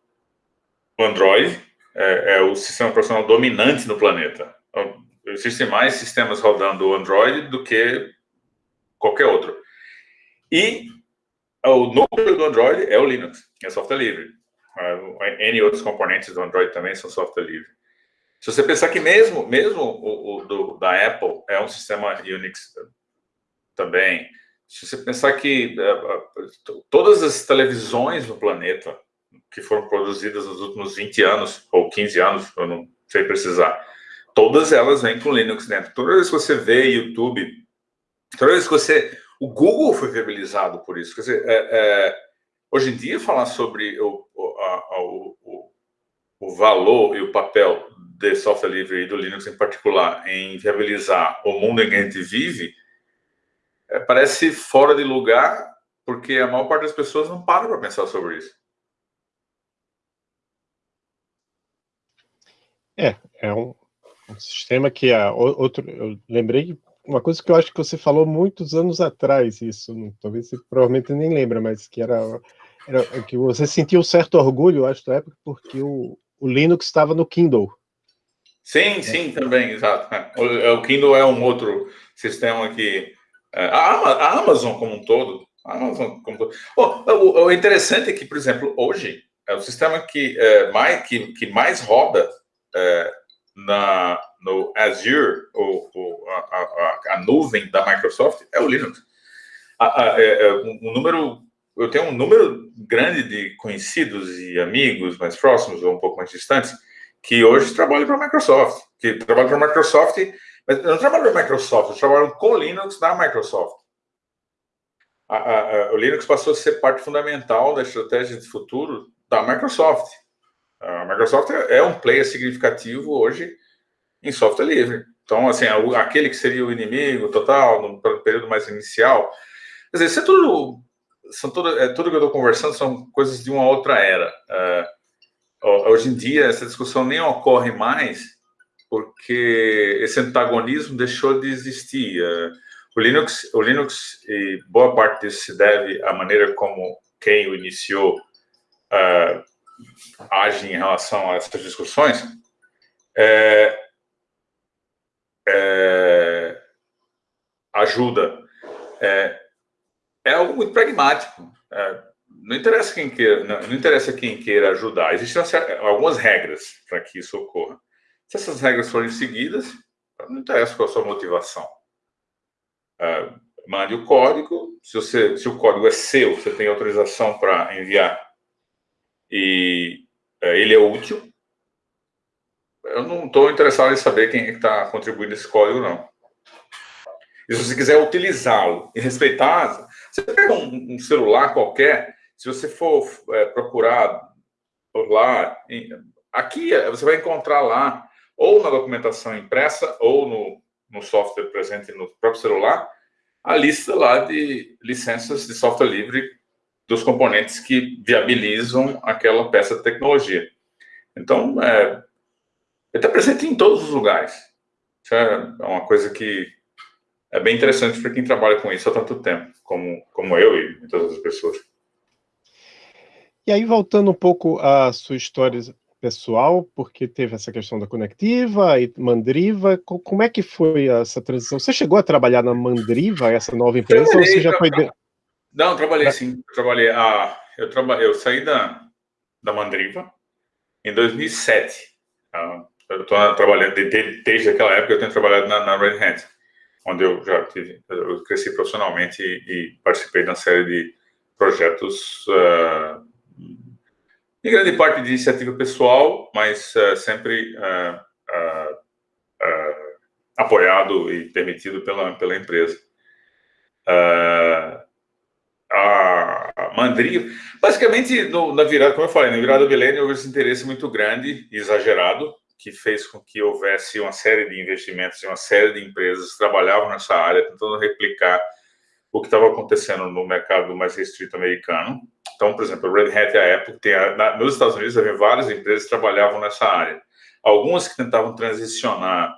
o Android é, é, o sistema operacional dominante no planeta. Então, existem mais sistemas rodando o Android do que qualquer outro. E o núcleo do Android é o Linux, é software livre. Uh, N outros componentes do Android também são software livre. Se você pensar que mesmo, mesmo o, o do, da Apple é um sistema Unix também, se você pensar que uh, todas as televisões no planeta que foram produzidas nos últimos 20 anos, ou 15 anos, eu não sei precisar, todas elas vêm com Linux dentro. Toda vez que você vê YouTube, toda vez que você... O Google foi viabilizado por isso. Quer dizer, é, é, hoje em dia, falar sobre o, a, o, o, valor e o papel de software livre e do Linux em particular em viabilizar o mundo em que a gente vive, é, parece fora de lugar, porque a maior parte das pessoas não para para pensar sobre isso. É, é um, um sistema que é outro. Eu lembrei uma coisa que eu acho que você falou muitos anos atrás, isso, talvez você provavelmente nem lembra, mas que era, era que você sentiu um certo orgulho, acho, da época, porque o, o Linux estava no Kindle. Sim, sim, também, exato. O, é, o Kindle é um outro sistema que... É, a, Amazon como um todo, a Amazon como um todo. Oh, o, o, interessante é que, por exemplo, hoje, é o sistema que, é, mais, que, que mais roda é, na, no Azure, ou, ou a, a, a, nuvem da Microsoft, é o Linux. A, a, é, um número, eu tenho um número grande de conhecidos e amigos mais próximos ou um pouco mais distantes que hoje trabalham para a Microsoft, que trabalham para a Microsoft, mas não trabalham para a Microsoft, trabalham com Linux da Microsoft. A, a, a, o Linux passou a ser parte fundamental da estratégia de futuro da Microsoft. A Microsoft é, é um player significativo hoje em software livre. Então, assim, aquele que seria o inimigo total, no período mais inicial, quer dizer, isso é tudo, são tudo, é, tudo que eu estou conversando são coisas de uma outra era. Uh, Hoje em dia, essa discussão nem ocorre mais, porque esse antagonismo deixou de existir. É, o Linux, o Linux e boa parte disso se deve à maneira como quem o iniciou uh, age em relação a essas discussões. É, é, ajuda. É, é algo muito pragmático. É, não interessa quem queira, não, não, interessa quem queira ajudar. Existem algumas regras para que isso ocorra. Se essas regras forem seguidas, não interessa qual a sua motivação. Uh, mande o código. Se, você, se o código é seu, você tem autorização para enviar e uh, ele é útil. Eu não estou interessado em saber quem é está contribuindo esse código, não. E se você quiser utilizá-lo e respeitar, você pega um, um celular qualquer se você for é, procurar por lá, aqui é, você vai encontrar lá, ou na documentação impressa, ou no, no software presente no próprio celular, a lista lá de licenças de software livre dos componentes que viabilizam aquela peça de tecnologia. Então, é, está presente em todos os lugares. Isso é uma coisa que é bem interessante para quem trabalha com isso há tanto tempo, como, como eu e todas as pessoas. E aí, voltando um pouco à sua história pessoal, porque teve essa questão da conectiva e Mandriva, como é que foi essa transição? Você chegou a trabalhar na Mandriva, essa nova empresa, ou você já foi... De... Não, trabalhei sim, eu trabalhei, ah, eu, traba... eu saí da, da Mandriva em 2007, ah, eu estou trabalhando, desde, desde aquela época eu tenho trabalhado na, na Red Hat, onde eu já tive, eu cresci profissionalmente e, e participei de uma série de projetos uh, em grande parte de iniciativa pessoal, mas uh, sempre uh, apoiado e permitido pela, pela empresa. a Mandriva. Basicamente, no, na virada, como eu falei, na virada do milênio houve esse interesse muito grande exagerado, que fez com que houvesse uma série de investimentos e uma série de empresas que trabalhavam nessa área, tentando replicar o que estava acontecendo no mercado mais restrito americano. Então, por exemplo, a Red Hat e a Apple, tem a, na, nos Estados Unidos, havia várias empresas que trabalhavam nessa área. Algumas que tentavam transicionar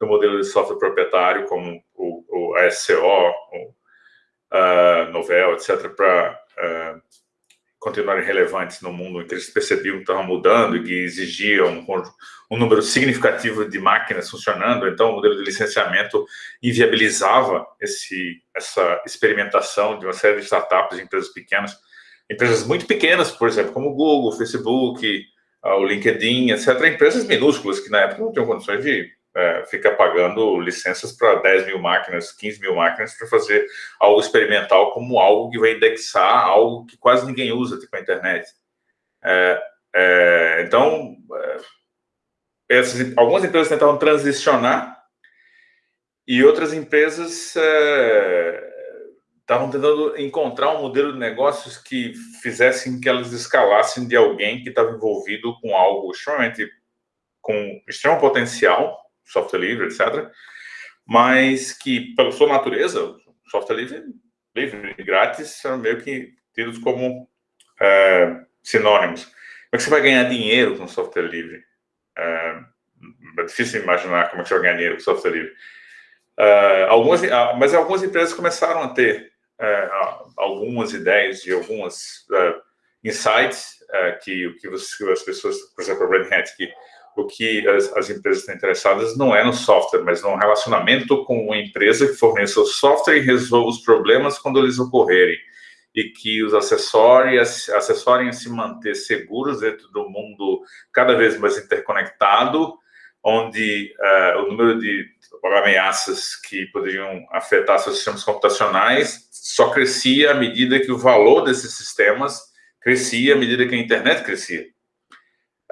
do modelo de software proprietário, como o, o ASCO, o uh, Novell, etc., para uh, continuarem relevantes no mundo em que eles percebiam que estavam mudando e que exigiam um, um, número significativo de máquinas funcionando, então o modelo de licenciamento inviabilizava esse, essa experimentação de uma série de startups, de empresas pequenas, empresas muito pequenas, por exemplo, como o Google, o Facebook, uh, o LinkedIn, etc., empresas minúsculas que na época não tinham condições de é, fica pagando licenças para 10 mil máquinas, 15 mil máquinas para fazer algo experimental como algo que vai indexar algo que quase ninguém usa, tipo a internet. É, é, então, é, essas, algumas empresas tentavam transicionar e outras empresas é, estavam tentando encontrar um modelo de negócios que fizessem que elas escalassem de alguém que estava envolvido com algo extremamente com extremo potencial software livre, etc. Mas que, pela sua natureza, software livre, livre e grátis são meio que tidos como é, sinônimos. Como é que você vai ganhar dinheiro com software livre? É, é difícil imaginar como é que você vai ganhar dinheiro com software livre. É, algumas, ah, mas algumas empresas começaram a ter é, algumas ideias de algumas é, insights é, que, que, você, as pessoas, por exemplo, a Red Hat, que o que as, as, empresas estão interessadas não é no software, mas no relacionamento com uma empresa que forneça o software e resolva os problemas quando eles ocorrerem. E que os acessorem, acessorem a se manter seguros dentro do mundo cada vez mais interconectado, onde uh, o número de ameaças que poderiam afetar seus sistemas computacionais só crescia à medida que o valor desses sistemas crescia, à medida que a internet crescia.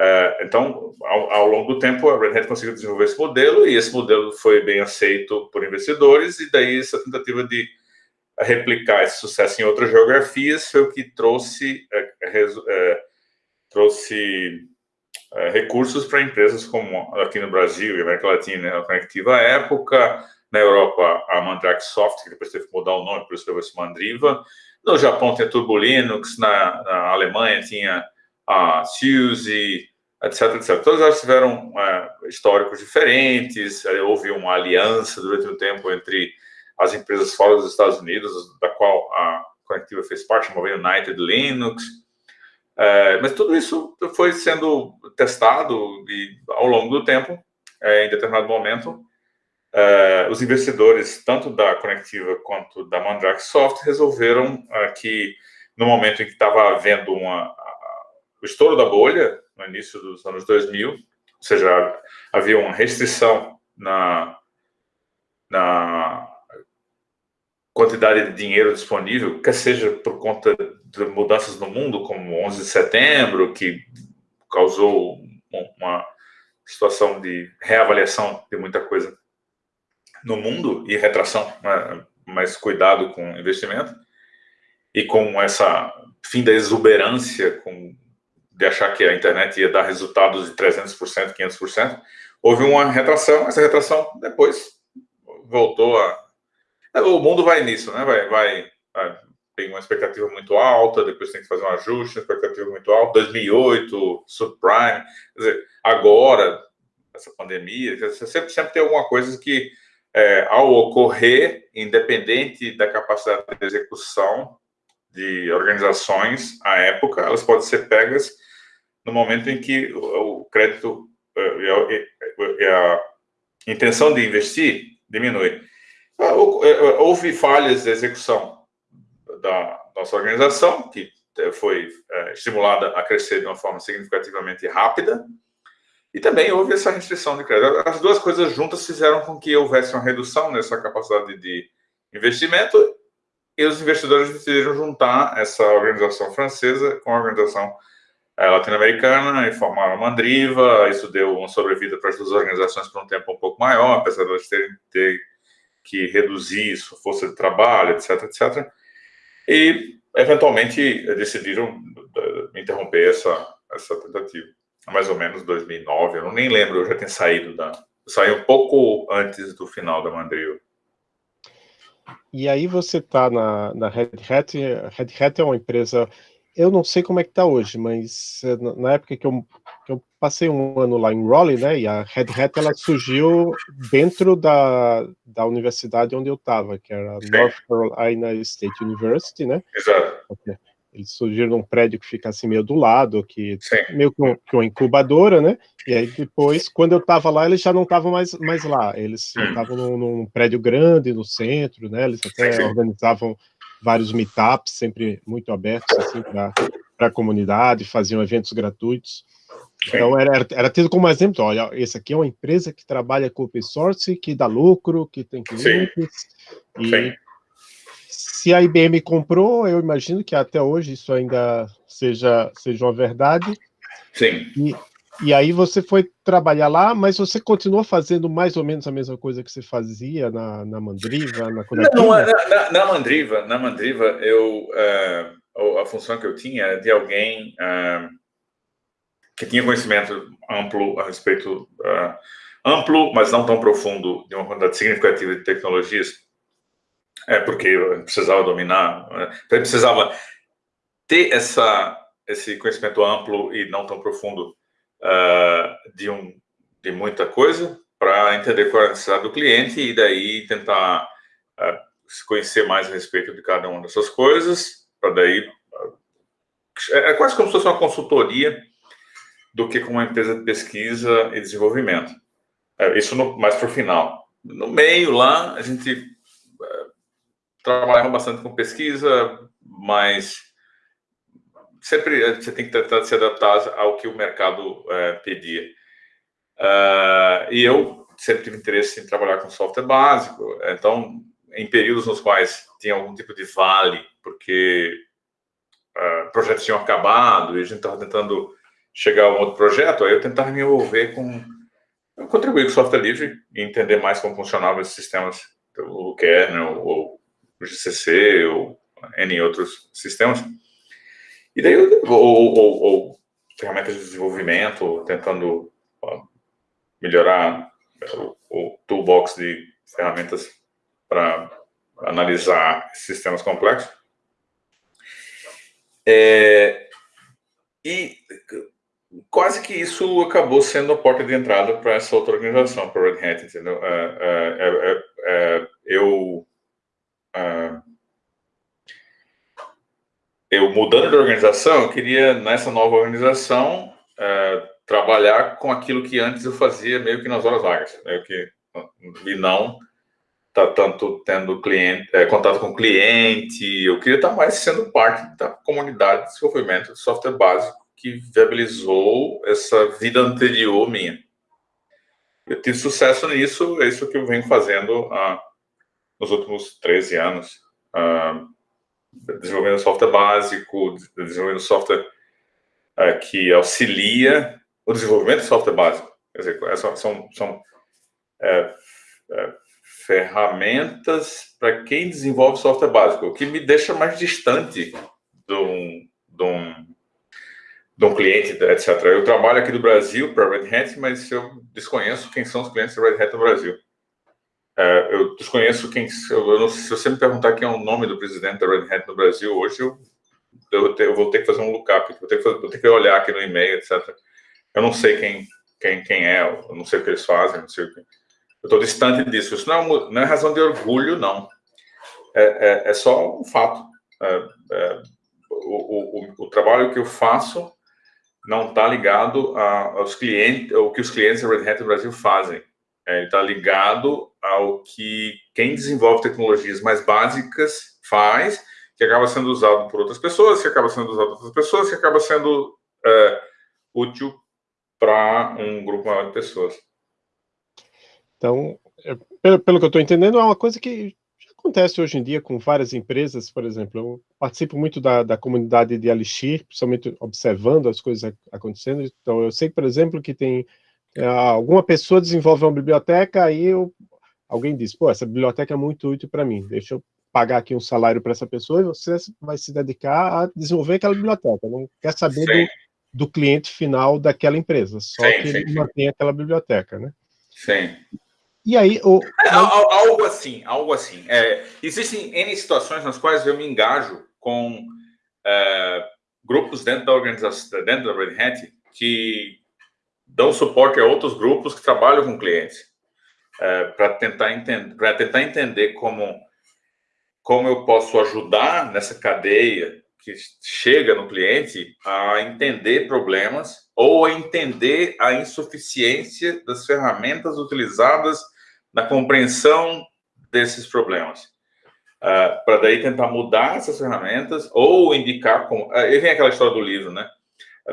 Uh, então, ao, ao, longo do tempo, a Red Hat conseguiu desenvolver esse modelo e esse modelo foi bem aceito por investidores e daí essa tentativa de replicar esse sucesso em outras geografias foi o que trouxe, uh, trouxe recursos para empresas como aqui no Brasil e América Latina, a Conectiva época, na Europa a Mandrake Soft, que depois teve que mudar o nome, por isso que se Mandriva, no Japão tinha Turbo Linux, na, na Alemanha tinha a SUSE, etc, etc. Todas elas tiveram é, históricos diferentes, é, houve uma aliança durante um tempo entre as empresas fora dos Estados Unidos, da qual a Conectiva fez parte, chamada United Linux, é, mas tudo isso foi sendo testado e, ao longo do tempo, é, em determinado momento, é, os investidores, tanto da Conectiva quanto da Mandrake Soft, resolveram é, que, no momento em que estava havendo uma, o estouro da bolha, no início dos anos 2000, ou seja, havia uma restrição na, na quantidade de dinheiro disponível, quer seja por conta de mudanças no mundo, como 11 de setembro, que causou uma situação de reavaliação de muita coisa no mundo e retração, né, mais cuidado com investimento, e com essa fim da exuberância, com de achar que a internet ia dar resultados de 300%, 500%, houve uma retração, essa retração depois voltou a... O mundo vai nisso, né? Vai, vai, vai tem uma expectativa muito alta, depois tem que fazer um ajuste, expectativa muito alta, 2008, subprime, quer dizer, agora, essa pandemia, sempre, sempre tem alguma coisa que, é, ao ocorrer, independente da capacidade de execução de organizações, à época, elas podem ser pegas no momento em que o crédito eh, e a intenção de investir diminui. Ah, eh, houve falhas de execução da nossa organização, que eh, foi estimulada a crescer de uma forma significativamente rápida, e também houve essa restrição de crédito. As duas coisas juntas fizeram com que houvesse uma redução nessa capacidade de investimento, e os investidores decidiram juntar essa organização francesa com a organização é, latino-americana e formaram a Mandriva. Isso deu uma sobrevida para as duas organizações por um tempo um pouco maior, apesar de elas terem ter que reduzir sua força de trabalho, etc, etc. E eventualmente decidiram interromper essa, essa tentativa. Mais ou menos 2009, eu não nem lembro, eu já tinha saído da... Saí um pouco antes do final da Mandrill. E aí você está na, na Red Hat, Red Hat é uma empresa, eu não sei como é que está hoje, mas eh, na época que eu, que eu passei um ano lá em Raleigh, né, e a Red Hat ela surgiu dentro da, da universidade onde eu estava, que era Sim. North Carolina State University, né? Exato. Eles surgiram num prédio que fica assim meio do lado, que Sim. meio que, um, que, uma incubadora, né? E aí depois, quando eu estava lá, eles já não estavam mais, mais lá. Eles hum. estavam num, num, prédio grande no centro, né? Eles até Sim. organizavam vários meetups, sempre muito abertos assim para a comunidade, faziam eventos gratuitos. Então era, era tido como exemplo, olha, esse aqui é uma empresa que trabalha com open source, que dá lucro, que tem clientes, Sim. e Sim. Se a IBM comprou, eu imagino que até hoje isso ainda seja, seja uma verdade. Sim. E, e aí você foi trabalhar lá, mas você continuou fazendo mais ou menos a mesma coisa que você fazia na, na Mandriva, na Não, na, na, na Mandriva, na Mandriva, eu, uh, a função que eu tinha era de alguém... Uh, que tinha conhecimento amplo a respeito, uh, amplo, mas não tão profundo, de uma quantidade significativa de tecnologias, é porque precisava dominar, né? então precisava ter essa, esse conhecimento amplo e não tão profundo uh, de, um, de muita coisa, para entender qual é a necessidade do cliente e daí tentar uh, conhecer mais a respeito de cada uma dessas coisas, para daí... É, é quase como se fosse uma consultoria do que com uma empresa de pesquisa e desenvolvimento. É, isso no, mais para o final. No meio lá, a gente trabalhava bastante com pesquisa, mas sempre é, você tem que tratar de se adaptar ao que o mercado é, pedia. Uh, e eu sempre tive interesse em trabalhar com software básico, então, em períodos nos quais tinha algum tipo de vale, porque uh, projetos tinham acabado e a gente estava tentando chegar a um outro projeto, aí eu tentava me envolver com... contribuir com software livre e entender mais como funcionavam esses sistemas, o kernel, ou GCC, ou N outros sistemas. E daí, ou, ou, ou ferramentas de desenvolvimento, tentando melhorar o, o toolbox de ferramentas para analisar sistemas complexos. É, e quase que isso acabou sendo a porta de entrada para essa outra organização, para Red Hat, entendeu? É, é, é, é eu, mudando de organização, eu queria, nessa nova organização, trabalhar com aquilo que antes eu fazia meio que nas horas vagas, meio que, e não tá tanto tendo cliente, é, contato com cliente, eu queria estar mais sendo parte da comunidade de desenvolvimento de software básico que viabilizou essa vida anterior minha. Eu tive sucesso nisso, é isso que eu venho fazendo ah, nos últimos 13 anos. Ah, desenvolvendo software básico, desenvolvendo software ah, que auxilia o desenvolvimento de software básico. Quer dizer, são, são, são é, é, ferramentas para quem desenvolve software básico, o que me deixa mais distante de um, de um de um cliente, etc. Eu trabalho aqui do Brasil para Red Hat, mas eu desconheço quem são os clientes da Red Hat no Brasil. É, eu desconheço quem... Eu não, se você me perguntar quem é o nome do presidente da Red Hat no Brasil hoje, eu, eu, eu vou ter que fazer um lookup, vou ter que, vou ter que olhar aqui no e-mail, etc. Eu não sei quem, quem, quem é, eu não sei o que eles fazem, não sei o que... Eu estou distante disso. Isso não é, não é razão de orgulho, não. É, é, é só um fato. É, é, o, o, o trabalho que eu faço não está ligado aos clientes, ao que os clientes da Red Hat Brasil fazem. É, ele está ligado ao que quem desenvolve tecnologias mais básicas faz, que acaba sendo usado por outras pessoas, que acaba sendo usado por outras pessoas, que acaba sendo é, útil para um grupo maior de pessoas. Então, é, pelo, pelo que eu estou entendendo, é uma coisa que acontece hoje em dia com várias empresas, por exemplo, eu participo muito da, da comunidade de Alixir, principalmente observando as coisas acontecendo, então eu sei, por exemplo, que tem é, alguma pessoa desenvolve uma biblioteca, aí eu, alguém diz, pô, essa biblioteca é muito útil para mim, deixa eu pagar aqui um salário para essa pessoa e você vai se dedicar a desenvolver aquela biblioteca, não quer saber do, do, cliente final daquela empresa, só sim, que sim, ele mantém aquela biblioteca, né? Sim. E aí, o... é, algo assim, algo assim. É, existem N situações nas quais eu me engajo com é, grupos dentro da organização, dentro da Red Hat, que dão suporte a outros grupos que trabalham com clientes, é, para tentar, entender, tentar entender como, como eu posso ajudar nessa cadeia que chega no cliente a entender problemas ou a entender a insuficiência das ferramentas utilizadas na compreensão desses problemas. Uh, para daí tentar mudar essas ferramentas ou indicar como... Uh, e vem aquela história do livro, né?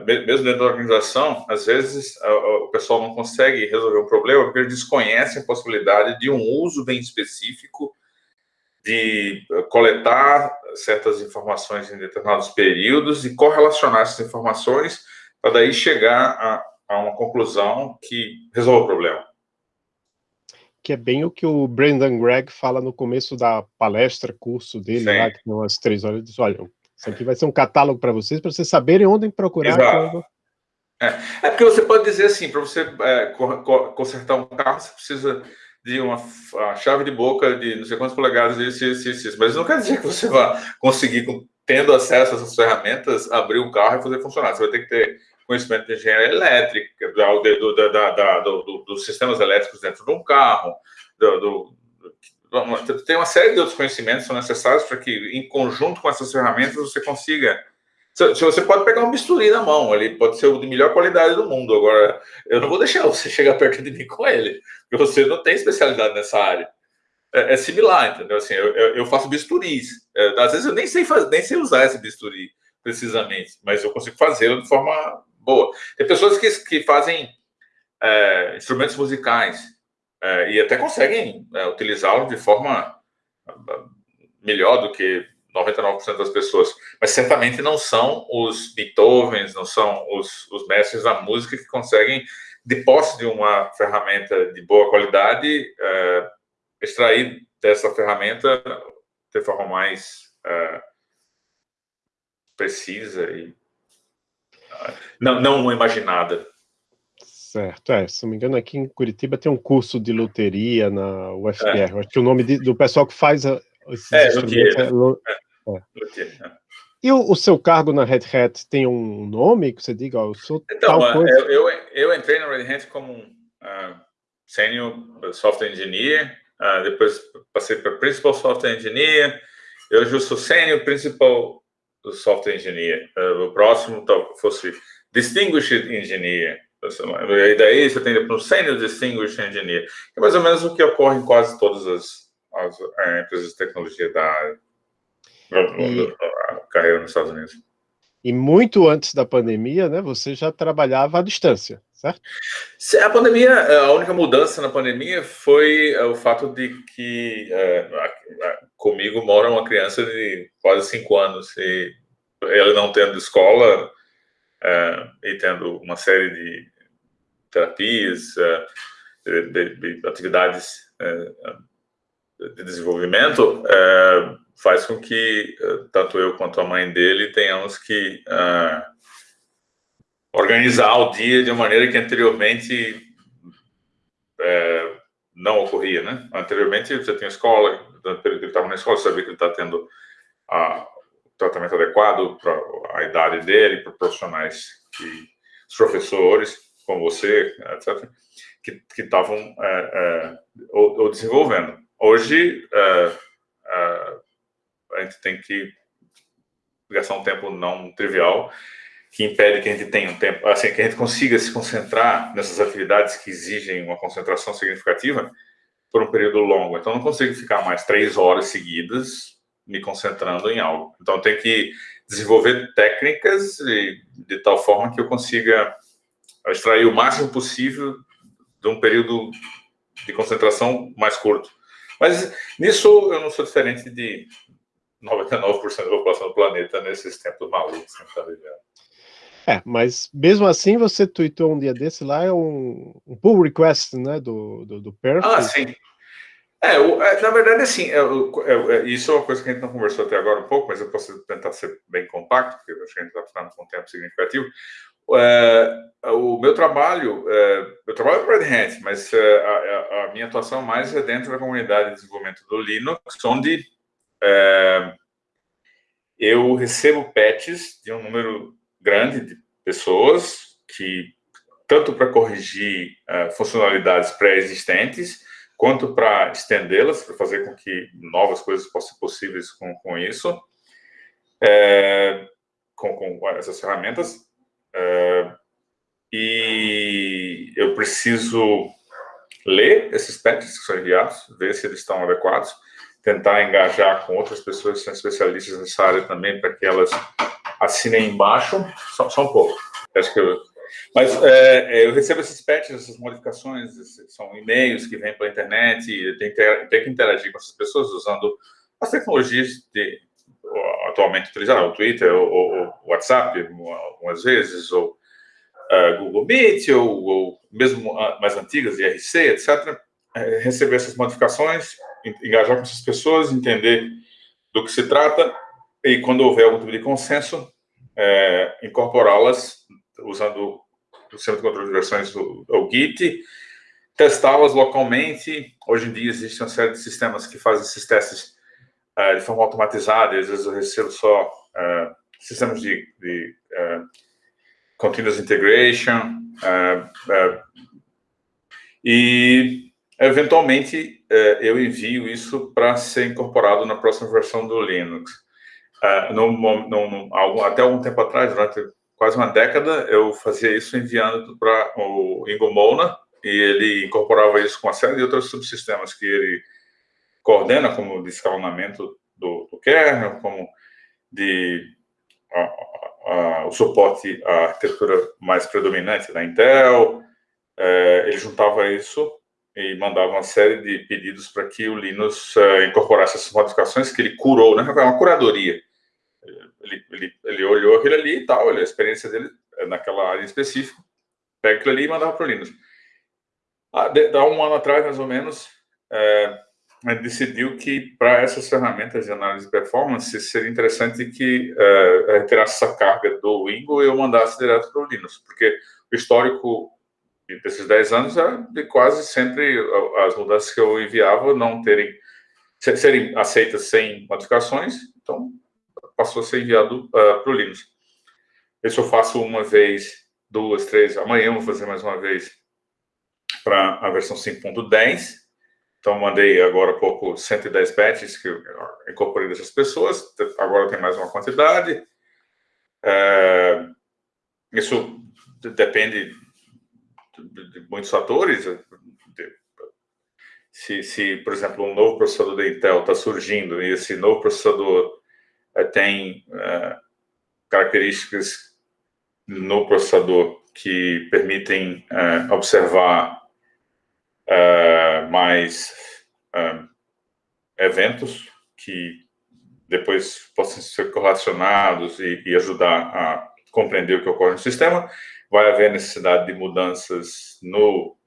Mesmo dentro da organização, às vezes o pessoal não consegue resolver um problema porque eles desconhecem a possibilidade de um uso bem específico de coletar certas informações em determinados períodos e correlacionar essas informações para daí chegar a, a uma conclusão que resolve o problema que é bem o que o Brendan Gregg fala no começo da palestra, curso dele, Sim. lá, que tem umas três horas, ele diz, olha, isso aqui vai ser um catálogo para vocês, para vocês saberem onde procurar. Quando... É. é. porque você pode dizer assim, para você é, consertar um carro, você precisa de uma chave de boca de não sei quantas polegadas, isso, isso, isso, mas não quer dizer que você vá conseguir, tendo acesso a essas ferramentas, abrir um carro e fazer funcionar. Você vai ter que ter conhecimento de engenharia elétrica, do, do, da, da, do, dos sistemas elétricos dentro de um carro, do, tem uma série de outros conhecimentos que são necessários para que, em conjunto com essas ferramentas, você consiga... Se você pode pegar um bisturi na mão, ele pode ser o de melhor qualidade do mundo. Agora, eu não vou deixar você chegar perto de mim com ele, porque você não tem especialidade nessa área. É, é similar, entendeu? Assim, eu, eu faço bisturis. É, às vezes eu nem sei, fazer, nem sei usar esse bisturi precisamente, mas eu consigo fazê-lo de forma boa. Tem pessoas que, que fazem é, instrumentos musicais é, e até conseguem é, utilizá-los de forma é, melhor do que 99% das pessoas, mas certamente não são os Beethovens, não são os, os mestres da música que conseguem, de posse de uma ferramenta de boa qualidade, é, extrair dessa ferramenta de forma mais é, precisa e não, não imaginada. Certo, é, se não me engano, aqui em Curitiba tem um curso de loteria na UFR. É. Acho que o nome de, do pessoal que faz a, esses é, instrumentos é, é, é. E o, o, seu cargo na Red Hat tem um nome que você diga, eu sou então, tal coisa? Eu, eu, eu, entrei na Red Hat como uh, Senior Software Engineer, uh, depois passei para Principal Software Engineer, eu hoje sou Senior Principal Software Engineer. Uh, o próximo fosse Distinguished Engineer. E daí você tem para o Senior Distinguished Engineer. É mais ou menos o que ocorre em quase todas as, as é, empresas de tecnologia da área. E... carreira nos Estados Unidos. E muito antes da pandemia, né, você já trabalhava à distância, certo? A pandemia, a única mudança na pandemia foi é, o fato de que é, comigo mora uma criança de quase cinco anos e ele não tendo escola é, e tendo uma série de terapias, é, de, de, atividades é, de desenvolvimento, é, faz com que tanto eu quanto a mãe dele tenhamos que organizar o dia de uma maneira que anteriormente não ocorria, né? Anteriormente você tinha escola, ele estava na escola, você sabia que ele está tendo a, tratamento adequado para a idade dele, para profissionais que os professores, como você, etc., que estavam é, é, ou, ou, desenvolvendo. Hoje, é, é, a gente tem que gastar um tempo não trivial que impede que a gente tenha um tempo, assim, que a gente consiga se concentrar nessas atividades que exigem uma concentração significativa por um período longo. Então, não consigo ficar mais três horas seguidas me concentrando em algo. Então, eu tenho que desenvolver técnicas de, de tal forma que eu consiga extrair o máximo possível de um período de concentração mais curto. Mas nisso eu não sou diferente de 99% da população do planeta nesses tempos malucos que a gente está vivendo. É, mas mesmo assim você tweetou um dia desse lá, é um, um pull request, né, do, do, do Perfect. Ah, sim. É, é, na verdade, assim, é, é, isso é uma coisa que a gente não conversou até agora um pouco, mas eu posso tentar ser bem compacto, porque acho que a gente está ficando com um tempo significativo. o meu trabalho, eu trabalho para Red Hat, mas a, a, minha atuação mais é dentro da comunidade de desenvolvimento do Linux, onde eu recebo patches de um número grande de pessoas que tanto para corrigir funcionalidades pré-existentes, quanto para estendê-las, para fazer com que novas coisas possam ser possíveis com, com isso, é, com, com, essas ferramentas. É, e eu preciso ler esses patches que são enviados, ver se eles estão adequados, tentar engajar com outras pessoas que são especialistas nessa área também, para que elas assinem embaixo, só, só um pouco. Acho que eu mas é, é, eu recebo esses patches, essas modificações, são e-mails que vêm pela internet, eu tenho, tenho, que interagir com essas pessoas usando as tecnologias de, atualmente utilizadas, o Twitter, o, WhatsApp, algumas vezes, ou uh, Google Meet, ou, ou mesmo mais antigas, IRC, etc. É, receber essas modificações, engajar com essas pessoas, entender do que se trata, e quando houver algum tipo de consenso, é, incorporá-las usando o sistema de controle de versões, o, Git, testá-las localmente. Hoje em dia existe uma série de sistemas que fazem esses testes uh, de forma automatizada, às vezes eu recebo só uh, sistemas de, de uh, continuous integration, e eventualmente eu envio isso para ser incorporado na próxima versão do Linux. No, no, no, até algum tempo atrás, durante quase uma década, eu fazia isso enviando para o Ingo Molnar, e ele incorporava isso com uma série de outros subsistemas que ele coordena, como de escalonamento do, do kernel, como de a, a, o suporte à arquitetura mais predominante da Intel. É, ele juntava isso e mandava uma série de pedidos para que o Linux é, incorporasse essas modificações que ele curou, né? É uma curadoria ele, ele, ele olhou aquilo ali e tal, a experiência dele é naquela área específica, pega aquilo ali e mandava para o Linux. Ah, há um ano atrás, mais ou menos, é, decidiu que para essas ferramentas de análise de performance seria interessante que é, a gente tirasse essa carga do Wingo e eu mandasse direto para o Linux, porque o histórico desses 10 anos era de quase sempre as mudanças que eu enviava não terem serem aceitas sem modificações, então passou a ser enviado uh, para o Linux. Isso eu faço uma vez, duas, três, amanhã vou fazer mais uma vez para a versão 5.10. Então, mandei agora há pouco 110 patches que eu incorporei dessas pessoas. Agora tem mais uma quantidade. É, isso depende de, muitos fatores. Se, se, por exemplo, um novo processador da Intel está surgindo e esse novo processador tem é, características no processador que permitem é, observar mais eventos que depois possam ser correlacionados e, e, ajudar a compreender o que ocorre no sistema. Vai haver necessidade de mudanças no,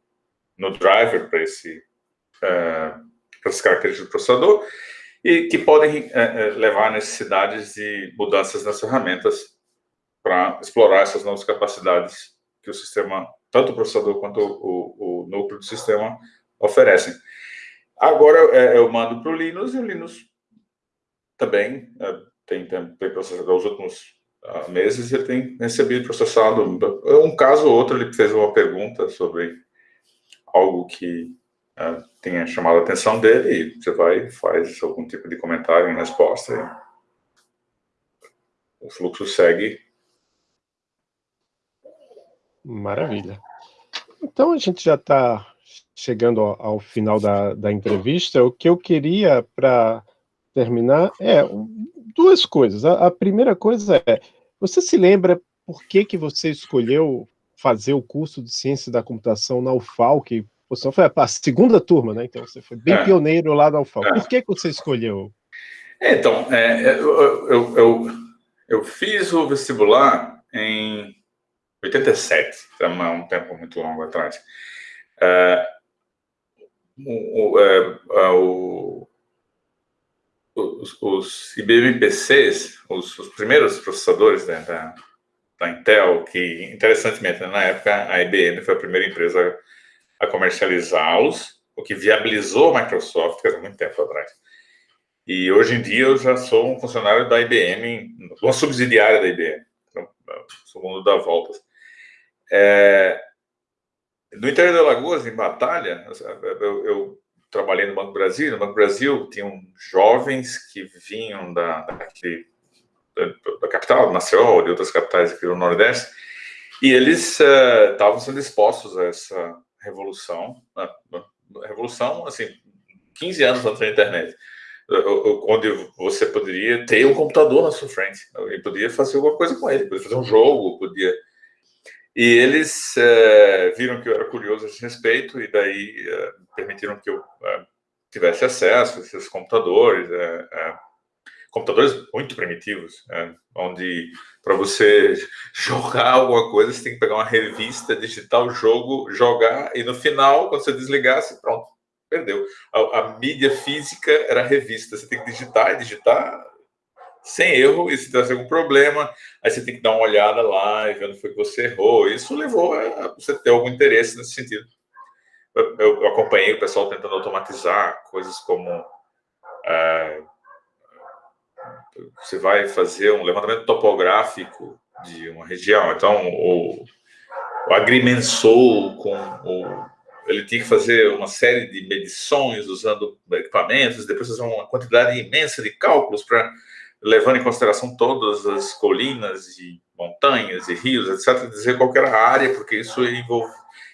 no driver para esse para essas características do processador e que podem é, levar a necessidades de mudanças nas ferramentas para explorar essas novas capacidades que o sistema, tanto o processador quanto o, o núcleo do sistema oferecem. Agora é, eu mando para o Linux e o Linux também tem, tem, tem processado, nos últimos uh, meses ele tem recebido processado, um caso ou outro ele fez uma pergunta sobre algo que uh, tenha chamado a atenção dele e você vai faz algum tipo de comentário em resposta. o fluxo segue. Maravilha. Então a gente já está chegando ao, ao, final da, da entrevista. O que eu queria para terminar é duas coisas. A, a, primeira coisa é, você se lembra por que, que você escolheu fazer o curso de Ciência da Computação na UFAL, você foi a segunda turma, né? Então você foi bem é. pioneiro lá da UFAL. É. Por que, que você escolheu? Então, é, eu, eu, eu, eu, fiz o vestibular em 87, então é um tempo muito longo atrás. É, o, o, é, o, os, os IBM PCs, os, os primeiros processadores né, da, da Intel, que, interessantemente, na época, a IBM foi a primeira empresa a comercializá-los, o que viabilizou a Microsoft, há muito tempo atrás. E hoje em dia eu já sou um funcionário da IBM, uma subsidiária da IBM, então, sou mundo da voltas. É, no interior da Lagoas, em Batalha, eu, eu, trabalhei no Banco Brasil. No Banco Brasil tinham jovens que vinham da, da, da capital, do Maceió, de outras capitais aqui do Nordeste, e eles estavam uh, sendo expostos a essa revolução, revolução, assim, 15 anos antes da internet, onde você poderia ter um computador na sua frente, e podia fazer alguma coisa com ele, podia fazer um jogo, podia. E eles é, viram que eu era curioso a esse respeito e daí é, permitiram que eu é, tivesse acesso a esses computadores, computadores muito primitivos, onde para você jogar alguma coisa você tem que pegar uma revista, digitar o jogo, jogar e no final, quando você desligasse, pronto, perdeu. A, a mídia física era a revista, você tem que digitar e digitar sem erro, e se tivesse algum problema, aí você tem que dar uma olhada lá e ver onde foi que você errou. Isso levou a você ter algum interesse nesse sentido. Eu, eu acompanhei o pessoal tentando automatizar coisas como é, você vai fazer um levantamento topográfico de uma região. Então, o, o agrimensor com o ele tinha que fazer uma série de medições usando equipamentos, depois fazer uma quantidade imensa de cálculos para levando em consideração todas as colinas e montanhas e rios, etc., dizer qual era a área, porque isso envolve,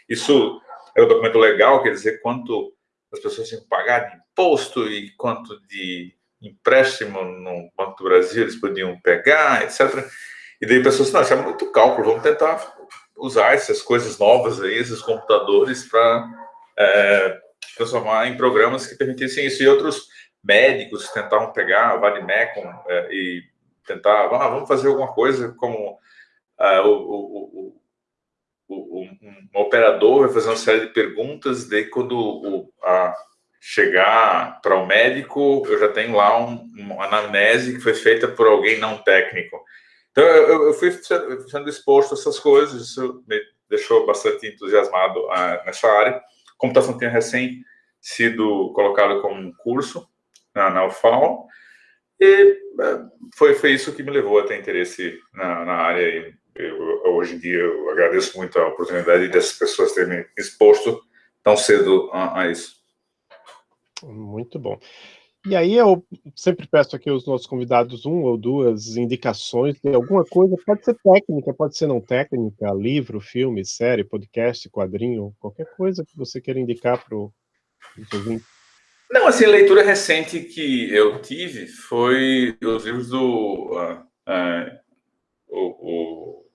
isso é um documento legal, quer dizer quanto as pessoas tinham que pagar de imposto e quanto de empréstimo no Banco do Brasil eles podiam pegar, etc. E daí pessoas, não, isso é muito cálculo, vamos tentar usar essas coisas novas aí, esses computadores para é, transformar em programas que permitissem isso. E outros médicos tentavam pegar o Vadimecum é, e tentar, ah, vamos fazer alguma coisa como ah, o, o, o, um operador vai fazer uma série de perguntas, daí quando a, chegar para o médico, eu já tenho lá um, uma anamnese que foi feita por alguém não técnico. Então, eu, eu fui sendo exposto a essas coisas, isso me deixou bastante entusiasmado uh, nessa área. Computação tinha recém sido colocado como um curso, na, na UFAL, e é, foi, foi isso que me levou a ter interesse na, na área. E eu, hoje em dia eu agradeço muito a oportunidade dessas pessoas terem me exposto tão cedo a, a isso. Muito bom. E aí eu sempre peço aqui aos nossos convidados um ou duas indicações de alguma coisa, pode ser técnica, pode ser não técnica, livro, filme, série, podcast, quadrinho, qualquer coisa que você queira indicar para o. Não, assim, a leitura recente que eu tive foi os livros do uh, uh, o, o,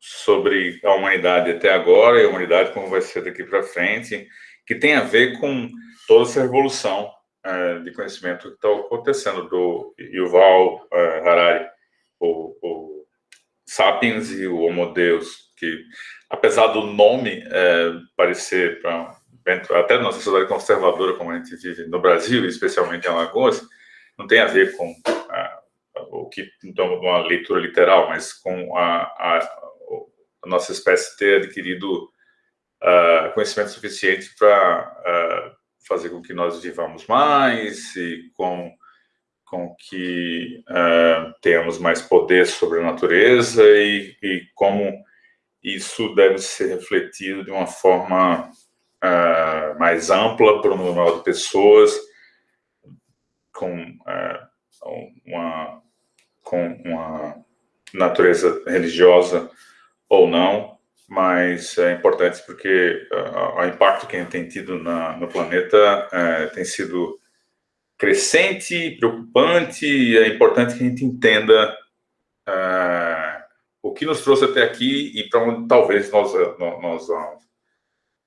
sobre a humanidade até agora e a humanidade como vai ser daqui para frente, que tem a ver com toda essa revolução uh, de conhecimento que está acontecendo do Yuval Harari, o, o, Sapiens e o Homo Deus, que apesar do nome parecer para até na sociedade conservadora como a gente vive no Brasil, especialmente em Alagoas, não tem a ver com a, o que então uma leitura literal, mas com a, a, a nossa espécie ter adquirido uh, conhecimento suficiente para uh, fazer com que nós vivamos mais e com com que uh, tenhamos mais poder sobre a natureza e, e como isso deve ser refletido de uma forma uh, mais ampla para o número de pessoas, com, uh, uma, com uma natureza religiosa ou não, mas é importante porque o impacto que a gente tem tido na, no planeta uh, tem sido crescente, preocupante, e é importante que a gente entenda uh, o que nos trouxe até aqui e para onde talvez nós, nós vamos.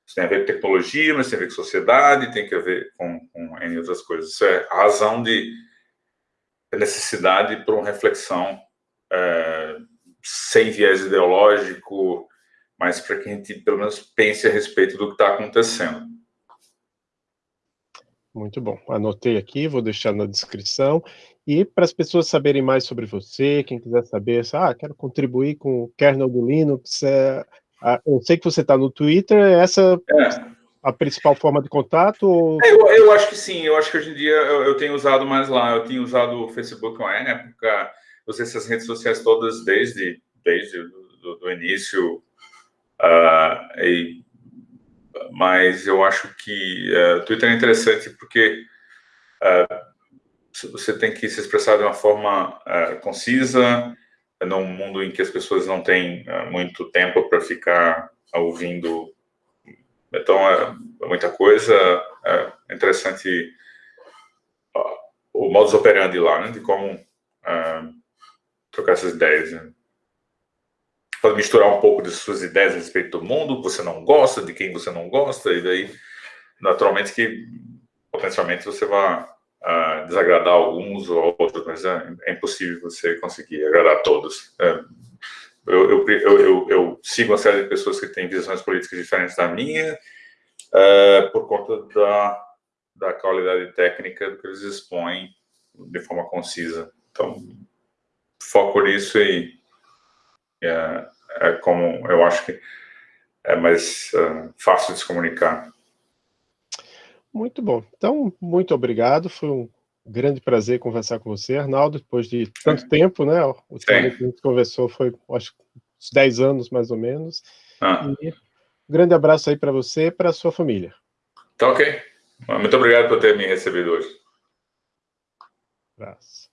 Isso tem a ver com tecnologia, mas tem a ver com sociedade, tem a ver com, com N outras coisas. Isso é a razão de necessidade para uma reflexão é, sem viés ideológico, mas para que a gente, pelo menos, pense a respeito do que está acontecendo. Muito bom. Anotei aqui, vou deixar na descrição. E para as pessoas saberem mais sobre você, quem quiser saber, ah, quero contribuir com o kernel do Linux, é, eu sei que você está no Twitter, é essa é a principal forma de contato? Ou... É, eu, eu, acho que sim, eu acho que hoje em dia eu, eu tenho usado mais lá, eu tenho usado o Facebook uma época, usei essas redes sociais todas desde, desde do, do início, uh, e mas eu acho que uh, Twitter é interessante porque uh, você tem que se expressar de uma forma uh, concisa, num mundo em que as pessoas não têm muito tempo para ficar ouvindo. Então, é, é muita coisa. É interessante o modus operandi lá, né, de como trocar essas ideias. Né? Misturar um pouco de suas ideias a respeito do mundo, você não gosta, de quem você não gosta, e daí, naturalmente, que potencialmente você vai uh, desagradar alguns ou outros, mas é, é, impossível você conseguir agradar todos. É, eu, eu, eu, eu, sigo uma série de pessoas que têm visões políticas diferentes da minha, uh, por conta da, da qualidade técnica do que eles expõem de forma concisa. Então, foco nisso e é, é como eu acho que é mais uh, fácil de se comunicar. Muito bom. Então, muito obrigado. Foi um grande prazer conversar com você, Arnaldo, depois de tanto Sim. tempo, né? O último que a gente conversou foi, acho, uns 10 anos, mais ou menos. Ah. E um grande abraço aí para você e para a sua família. Tá ok. Muito obrigado por ter me recebido hoje. Abraço.